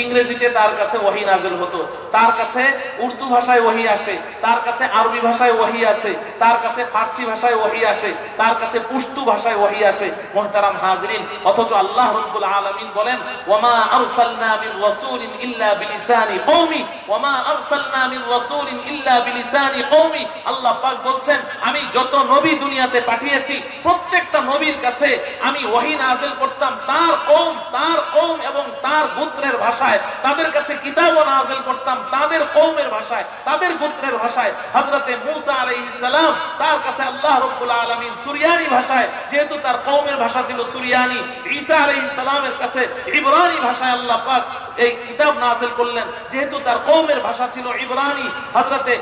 ইংরেজিতে তার কাছে ওহি নাজেল হতো, তার কাছে উর্দু ভাষায় ওহি আসে, তার কাছে আরবি ভাষায় ওহি আছে, তার কাছে ফার্সি ভাষায় ওহি আসে, তার কাছে পুস্তু ভাষায় ওহি আসে। মুহতারাম হাজরিন, অথচ আল্লাহ রাব্বুল আলামিন বলেন ওয়ামা আরসালনা মিন রাসূলিন ইল্লা বিলিসানি কওমি ওয়ামা আরসালনা মিন রাসূলিন ইল্লা বিলিসানি কওমি। আল্লাহ পাক বলছেন, আমি যত নবী দুনিয়াতে পাঠিয়েছি, প্রত্যেকটা নবীর কাছে আমি ওহি নাযিল করতাম, তার কওম তার কওম এবং তার গোত্রের ভাষায়, তাদের কাছে কিতাব নাজিল করতাম, তাদের কওমের ভাষায়, তাদের গোত্রের ভাষায়। হযরত মূসা আলাইহিস সালাম তার কাছে আল্লাহ রাব্বুল আলামিন সুরিয়ানি ভাষায়, যেহেতু তার কওমের ভাষা ছিল সুরিয়ানি, ঈসা আলাইহিস সালামের কাছে ইব্রানি ভাষায় আল্লাহ পাক এই কিতাব নাজিল করলেন। যেহেতু তার কওমের ভাষা ছিল ইব্রানি, হযরতে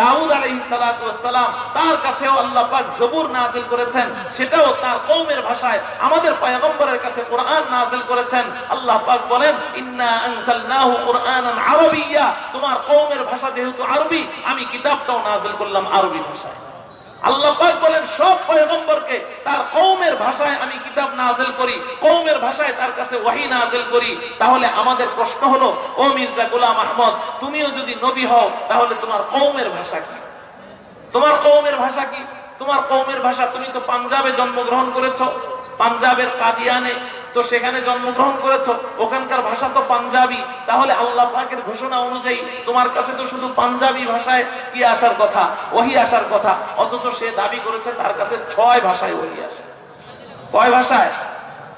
দাউদ আলাইহিসসালাম তার কাছেও আল্লাহ পাক জবুর করেছেন, সেটাও তার কওমের ভাষায়, আমাদের পয়গম্বরের কাছে কোরআন নাযিল করেছেন। আল্লাহ পাক বলেন, ইন্না আনজালনাহু কুরআনান আরাবিয়্যা। তোমার কওমের ভাষা যেহেতু আরবি, আমি কিতাবটাও নাযিল করলাম আরবি ভাষায়। আল্লাহ বলেন, সব পয়গম্বরকে তার ভাষায় আমি কিতাব করি ভাষায় তার কাছে নাযিল করি। তাহলে আমাদের প্রশ্ন হলো, ও মির্জা গোলাম আহমদ, তুমিও যদি নবী হও, তাহলে তোমার ভাষা কি? তোমার কওমের ভাষা কি? তোমার কওমের ভাষা তুমি তো পাঞ্জাবে জন্মগ্রহণ করেছ, পাঞ্জাবের কাদিয়ানে তো সেখানে জন্মগ্রহণ করেছ, ওখানকার ভাষা তো পাঞ্জাবি। তাহলে আল্লাহ পাকের ঘোষণা অনুযায়ী তোমার কাছে তো শুধু পাঞ্জাবি ভাষায় কি আসার কথা? ওহি আসার কথা। অথচ সে দাবি করেছে তার কাছে ছয় ভাষায় ওহি আসে। কয় ভাষায়?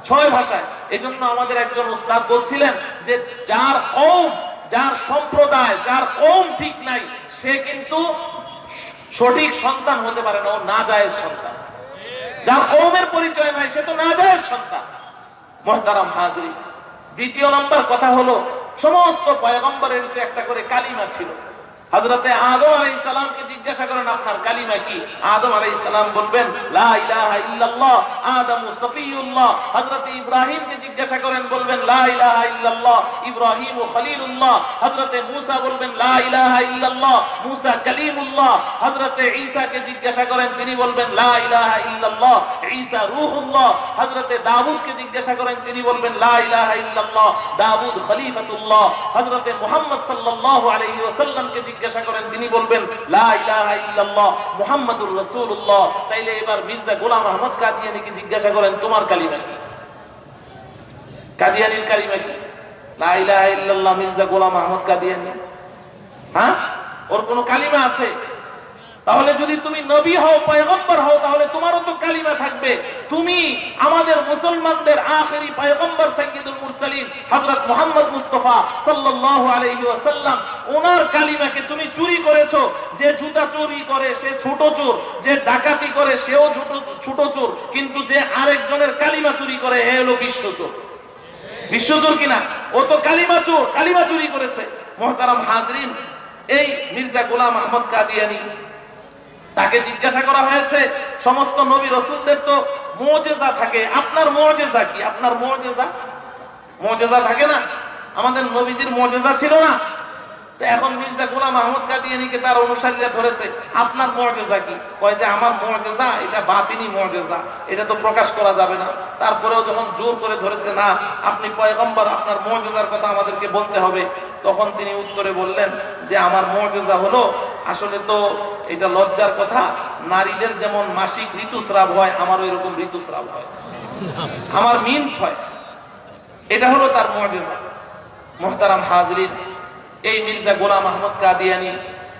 ছয় ভাষায়। এজন্য আমাদের একজন উস্তাদ বলছিলেন যে, যার ওম যার সম্প্রদায়, যার ওম ঠিক নাই, সে কিন্তু সঠিক সন্তান হতে পারে না, ও না যায় সন্তান। যার কৌমের পরিচয় নাই, সে তো না যায় সন্তান। মহতারাম হাজরি। দ্বিতীয় নম্বর কথা হলো সমস্ত পয়গম্বরের একটা করে কালিমা ছিল। হযরতে আদম আলাইহিস সালামকে জিজ্ঞাসা করেন, আপনার কালিমা কি? আদম আলাইহিস সালাম বলবেন আদম ইব্রাহিমকে জিজ্ঞাসা করেন, বলবেন ইব্রাহিম খলিলুল্লাহ। হযরতে মূসা বলবেন হযরতে ঈসাকে জিজ্ঞাসা করেন, তিনি বলবেন দাউদকে জিজ্ঞাসা করেন, তিনি বলবেন খলিফাতুল্লাহ। হযরতে মুহাম্মদ সাল্লাল্লাহু আলাইহি ওয়াসাল্লামকে জিজ্ঞাসা করেন, তিনি বলবেন, লা ইলাহা তাইলে এবার মির্জা গোলাম আহমদ কাদিয়ানীকে জিজ্ঞাসা করেন, তোমার কালিমা কি? কাদিয়ানির কালিমা কি? লা ইলাহা ইল্লাল্লাহ, মির্জা গোলাম আহমদ কাদিয়ানী। হ্যাঁ? ওর কোন কালিমা আছে? তাহলে যদি তুমি নবী হও, পয়গম্বর হও, তাহলে তোমারও তো কালিমা থাকবে। তুমি আমাদের মুসলমানদের আখেরি পয়গম্বর সাইয়্যিদুল মুরসালিন, হযরত মুহাম্মদ মুস্তাফা সাল্লাল্লাহু আলাইহি ওয়াসাল্লাম, ওনার কালিমাকে তুমি চুরি করেছ। যে জুতা চুরি করে, সে ছোট চোর। যে ডাকাতি করে, সেও ছোট ছোট চোর। কিন্তু যে আরেকজনের কালিমা চুরি করে হে হলো বিশ্ব চোর। বিশ্বচোর কিনা? ও তো কালিমা চোর, কালিমা চুরি করেছে। মহতারাম হাজরিন, এই মির্জা গোলাম আহমদ কাদিয়ানি তাকে জিজ্ঞাসা করা হয়েছে, সমস্ত নবী রসুলদের তো মোজেজা থাকে, আপনার মোজেজা কি? আপনার মোজেজা? মোজেজা থাকে না, আমাদের নবীজির মোজেজা ছিল না। এখন মির্জা গোলাম আহমদ কাদিয়ানিকে তার অনুসারীরা ধরেছে, আপনার মর্যাদা কি? কয় যে আমার মর্যাদা এটা বাতিনি মর্যাদা এটা তো প্রকাশ করা যাবে না। তারপরেও যখন জোর করে ধরেছে, না, আপনি পয়গম্বর, আপনার মর্যাদার কথা আমাদেরকে বলতে হবে, তখন তিনি উত্তরে বললেন যে, আমার মর্যাদা হলো আসলে তো এটা লজ্জার কথা, নারীদের যেমন মাসিক ঋতুস্রাব হয় আমার ওই রকম ঋতুস্রাব হয়। আমার মিন্স হয়। এটা হলো তার মর্যাদা। মোহতারাম হাজরিন, এই মির্জা গোলাম আহমদ কাদিয়ানি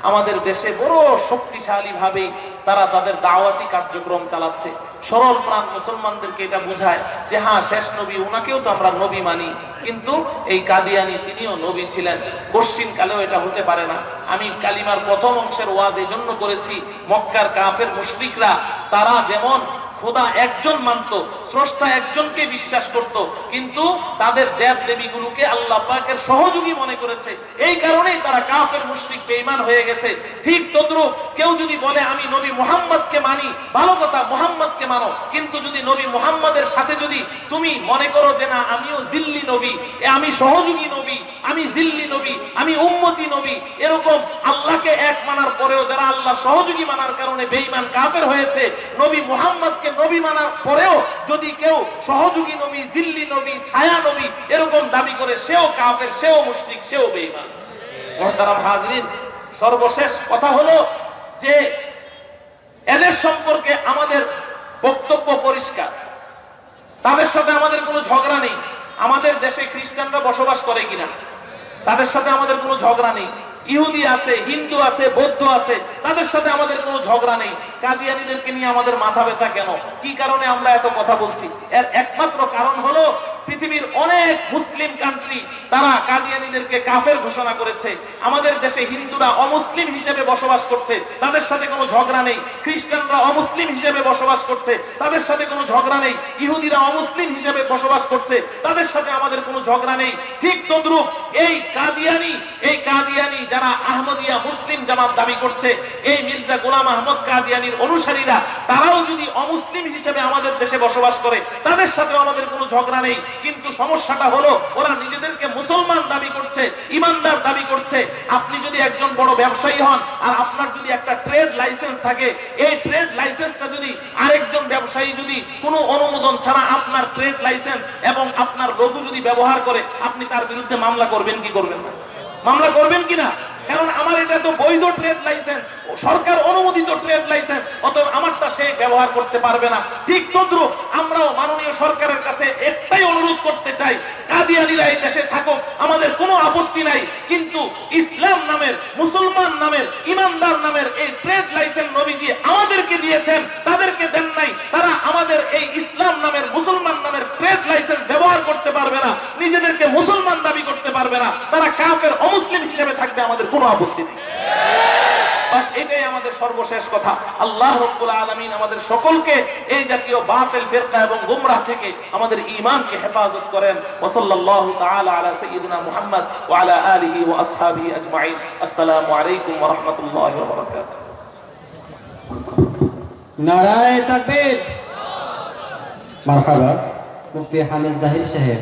আমাদের দেশে বড় শক্তিশালী ভাবে তারা তাদের দাওয়াতি কার্যক্রম চালাচ্ছে। সরল প্রাণ মুসলমানদেরকে এটা বোঝায় যে হ্যাঁ শেষ নবী ওনাকেও তো আমরা নবী মানি। কিন্তু এই কাদিয়ানি, তিনিও নবী ছিলেন। পশ্চিম কালেও এটা হতে পারে না। আমি কালিমার প্রথম অংশের ওয়াজ এই জন্য করেছি, মক্কার কাফের মুশরিকরা, তারা যেমন খোদা একজন মানত, স্রষ্টা একজনকে বিশ্বাস করত, কিন্তু তাদের দেব দেবীগুলোকে আল্লাহ পাকের সহযোগী মনে করেছে। এই কারণেই তারা কাফের, মুশরিক, বেঈমান হয়ে গেছে। ঠিক তদ্রুপ কেউ যদি বলে, আমি নবী মুহাম্মদকে মানি ভালো কথা, মুহাম্মদকে মানো। কিন্তু যদি নবী মুহাম্মদের সাথে যদি তুমি মনে করো যে, না, আমিও জিল্লি নবী আমি সহযোগী নবী, আমি জিল্লি নবী, আমি উম্মতি নবী এরকম আল্লাহকে এক মানার পরেও যারা আল্লাহ সহযোগী মানার কারণে বেঈমান কাফের হয়েছে, নবী মুহাম্মদকে নবী মানার পরেও যদি কেউ সহযোগী নবী দিল্লি নবী, ছায়া নবী এরকম দাবি করে, সেও কাফের, সেও মুশরিক, সেও বেঈমান। সর্বশেষ কথা হলো যে এদের সম্পর্কে আমাদের বক্তব্য পরিষ্কার। তাদের সাথে আমাদের কোনো ঝগড়া নেই। আমাদের দেশে খ্রিস্টানরা বসবাস করে কিনা? তাদের সাথে আমাদের কোনো ঝগড়া নেই। ইহুদি আছে, হিন্দু আছে, বৌদ্ধ আছে, তাদের সাথে আমাদের কোনো ঝগড়া নেই। কাদিয়ানিদেরকে নিয়ে আমাদের মাথা ব্যথা কেন? কি কারণে আমরা এত কথা বলছি? এর একমাত্র কারণ হলো পৃথিবীর অনেক মুসলিম কান্ট্রি তারা কাদিয়ানিদেরকে কাফের ঘোষণা করেছে। আমাদের দেশে হিন্দুরা অমুসলিম হিসেবে বসবাস করছে। তাদের সাথে কোনো ঝগড়া নেই। খ্রিস্টানরা অমুসলিম হিসেবে বসবাস করছে। তাদের সাথে কোনো ঝগড়া নেই। ইহুদিরা অমুসলিম হিসেবে বসবাস করছে। তাদের সাথে আমাদের কোনো ঝগড়া নেই। ঠিক তদ্রুপ এই কাদিয়ানি এই কাদিয়ানি যারা আহমদিয়া মুসলিম জামাত দাবি করছে, এই মির্জা গোলাম আহমদ কাদিয়ানির অনুসারীরা, তারাও যদি অমুসলিম হিসেবে আমাদের দেশে বসবাস করে, তাদের সাথেও আমাদের কোনো ঝগড়া নেই। কিন্তু সমস্যাটা হলো, ওরা নিজেদেরকে মুসলমান দাবি করছে, ইমানদার দাবি করছে। আপনি যদি একজন বড় ব্যবসায়ী হন আর আপনার যদি একটা ট্রেড লাইসেন্স থাকে, এই ট্রেড লাইসেন্সটা যদি আরেকজন ব্যবসায়ী যদি কোনো অনুমোদন ছাড়া আপনার ট্রেড লাইসেন্স এবং আপনার লঘু যদি ব্যবহার করে, আপনি তার বিরুদ্ধে মামলা করবেন কি করবেন না? মামলা করবেন কিনা কারণ আমার এটা তো বৈধ ট্রেড লাইসেন্স সরকার অনুমোদিত ট্রেড লাইসেন্স অতএব আমারটা সে ব্যবহার করতে পারবে না। ঠিক তদ্রুপ, আমরাও মাননীয় সরকারের কাছে একটাই অনুরোধ করতে চাই, কাদিয়ানিরা এই দেশে থাকুক, আমাদের কোনো আপত্তি নাই, কিন্তু ইসলাম নামের, মুসলমান নামের, ইমানদার নামের এই ট্রেড লাইসেন্স নবীজি আমাদেরকে দিয়েছেন, তাদেরকে দেন নাই, তারা আমাদের এই ইসলাম নামের, মুসলমান নামের ট্রেড লাইসেন্স ব্যবহার করতে পারবে না, নিজেদেরকে মুসলমান দাবি করতে পারবে না, তারা কাফের অমুসলিম হিসেবে থাকবে আমাদের কোনো আপত্তি নেই। বাস এটাই আমাদের সর্বশেষ কথা। আল্লাহ রব্বুল আলামিন আমাদের সকলকে এই জাতীয় বাতিল ফিরকা এবং গুমরাহ থেকে আমাদের ঈমানকে হেফাজত করেন। ওয়া সাল্লাল্লাহু তাআলা আলা সাইয়্যিদিনা মুহাম্মদ ওয়া আলা আলিহি ওয়া আসহাবিহি আজমাইন। আসসালামু আলাইকুম ওয়া রাহমাতুল্লাহি ওয়া বারাকাতুহু। নারায় তাকবীর। মারহাবা মুফতি হামিদ জাহির সাহেব।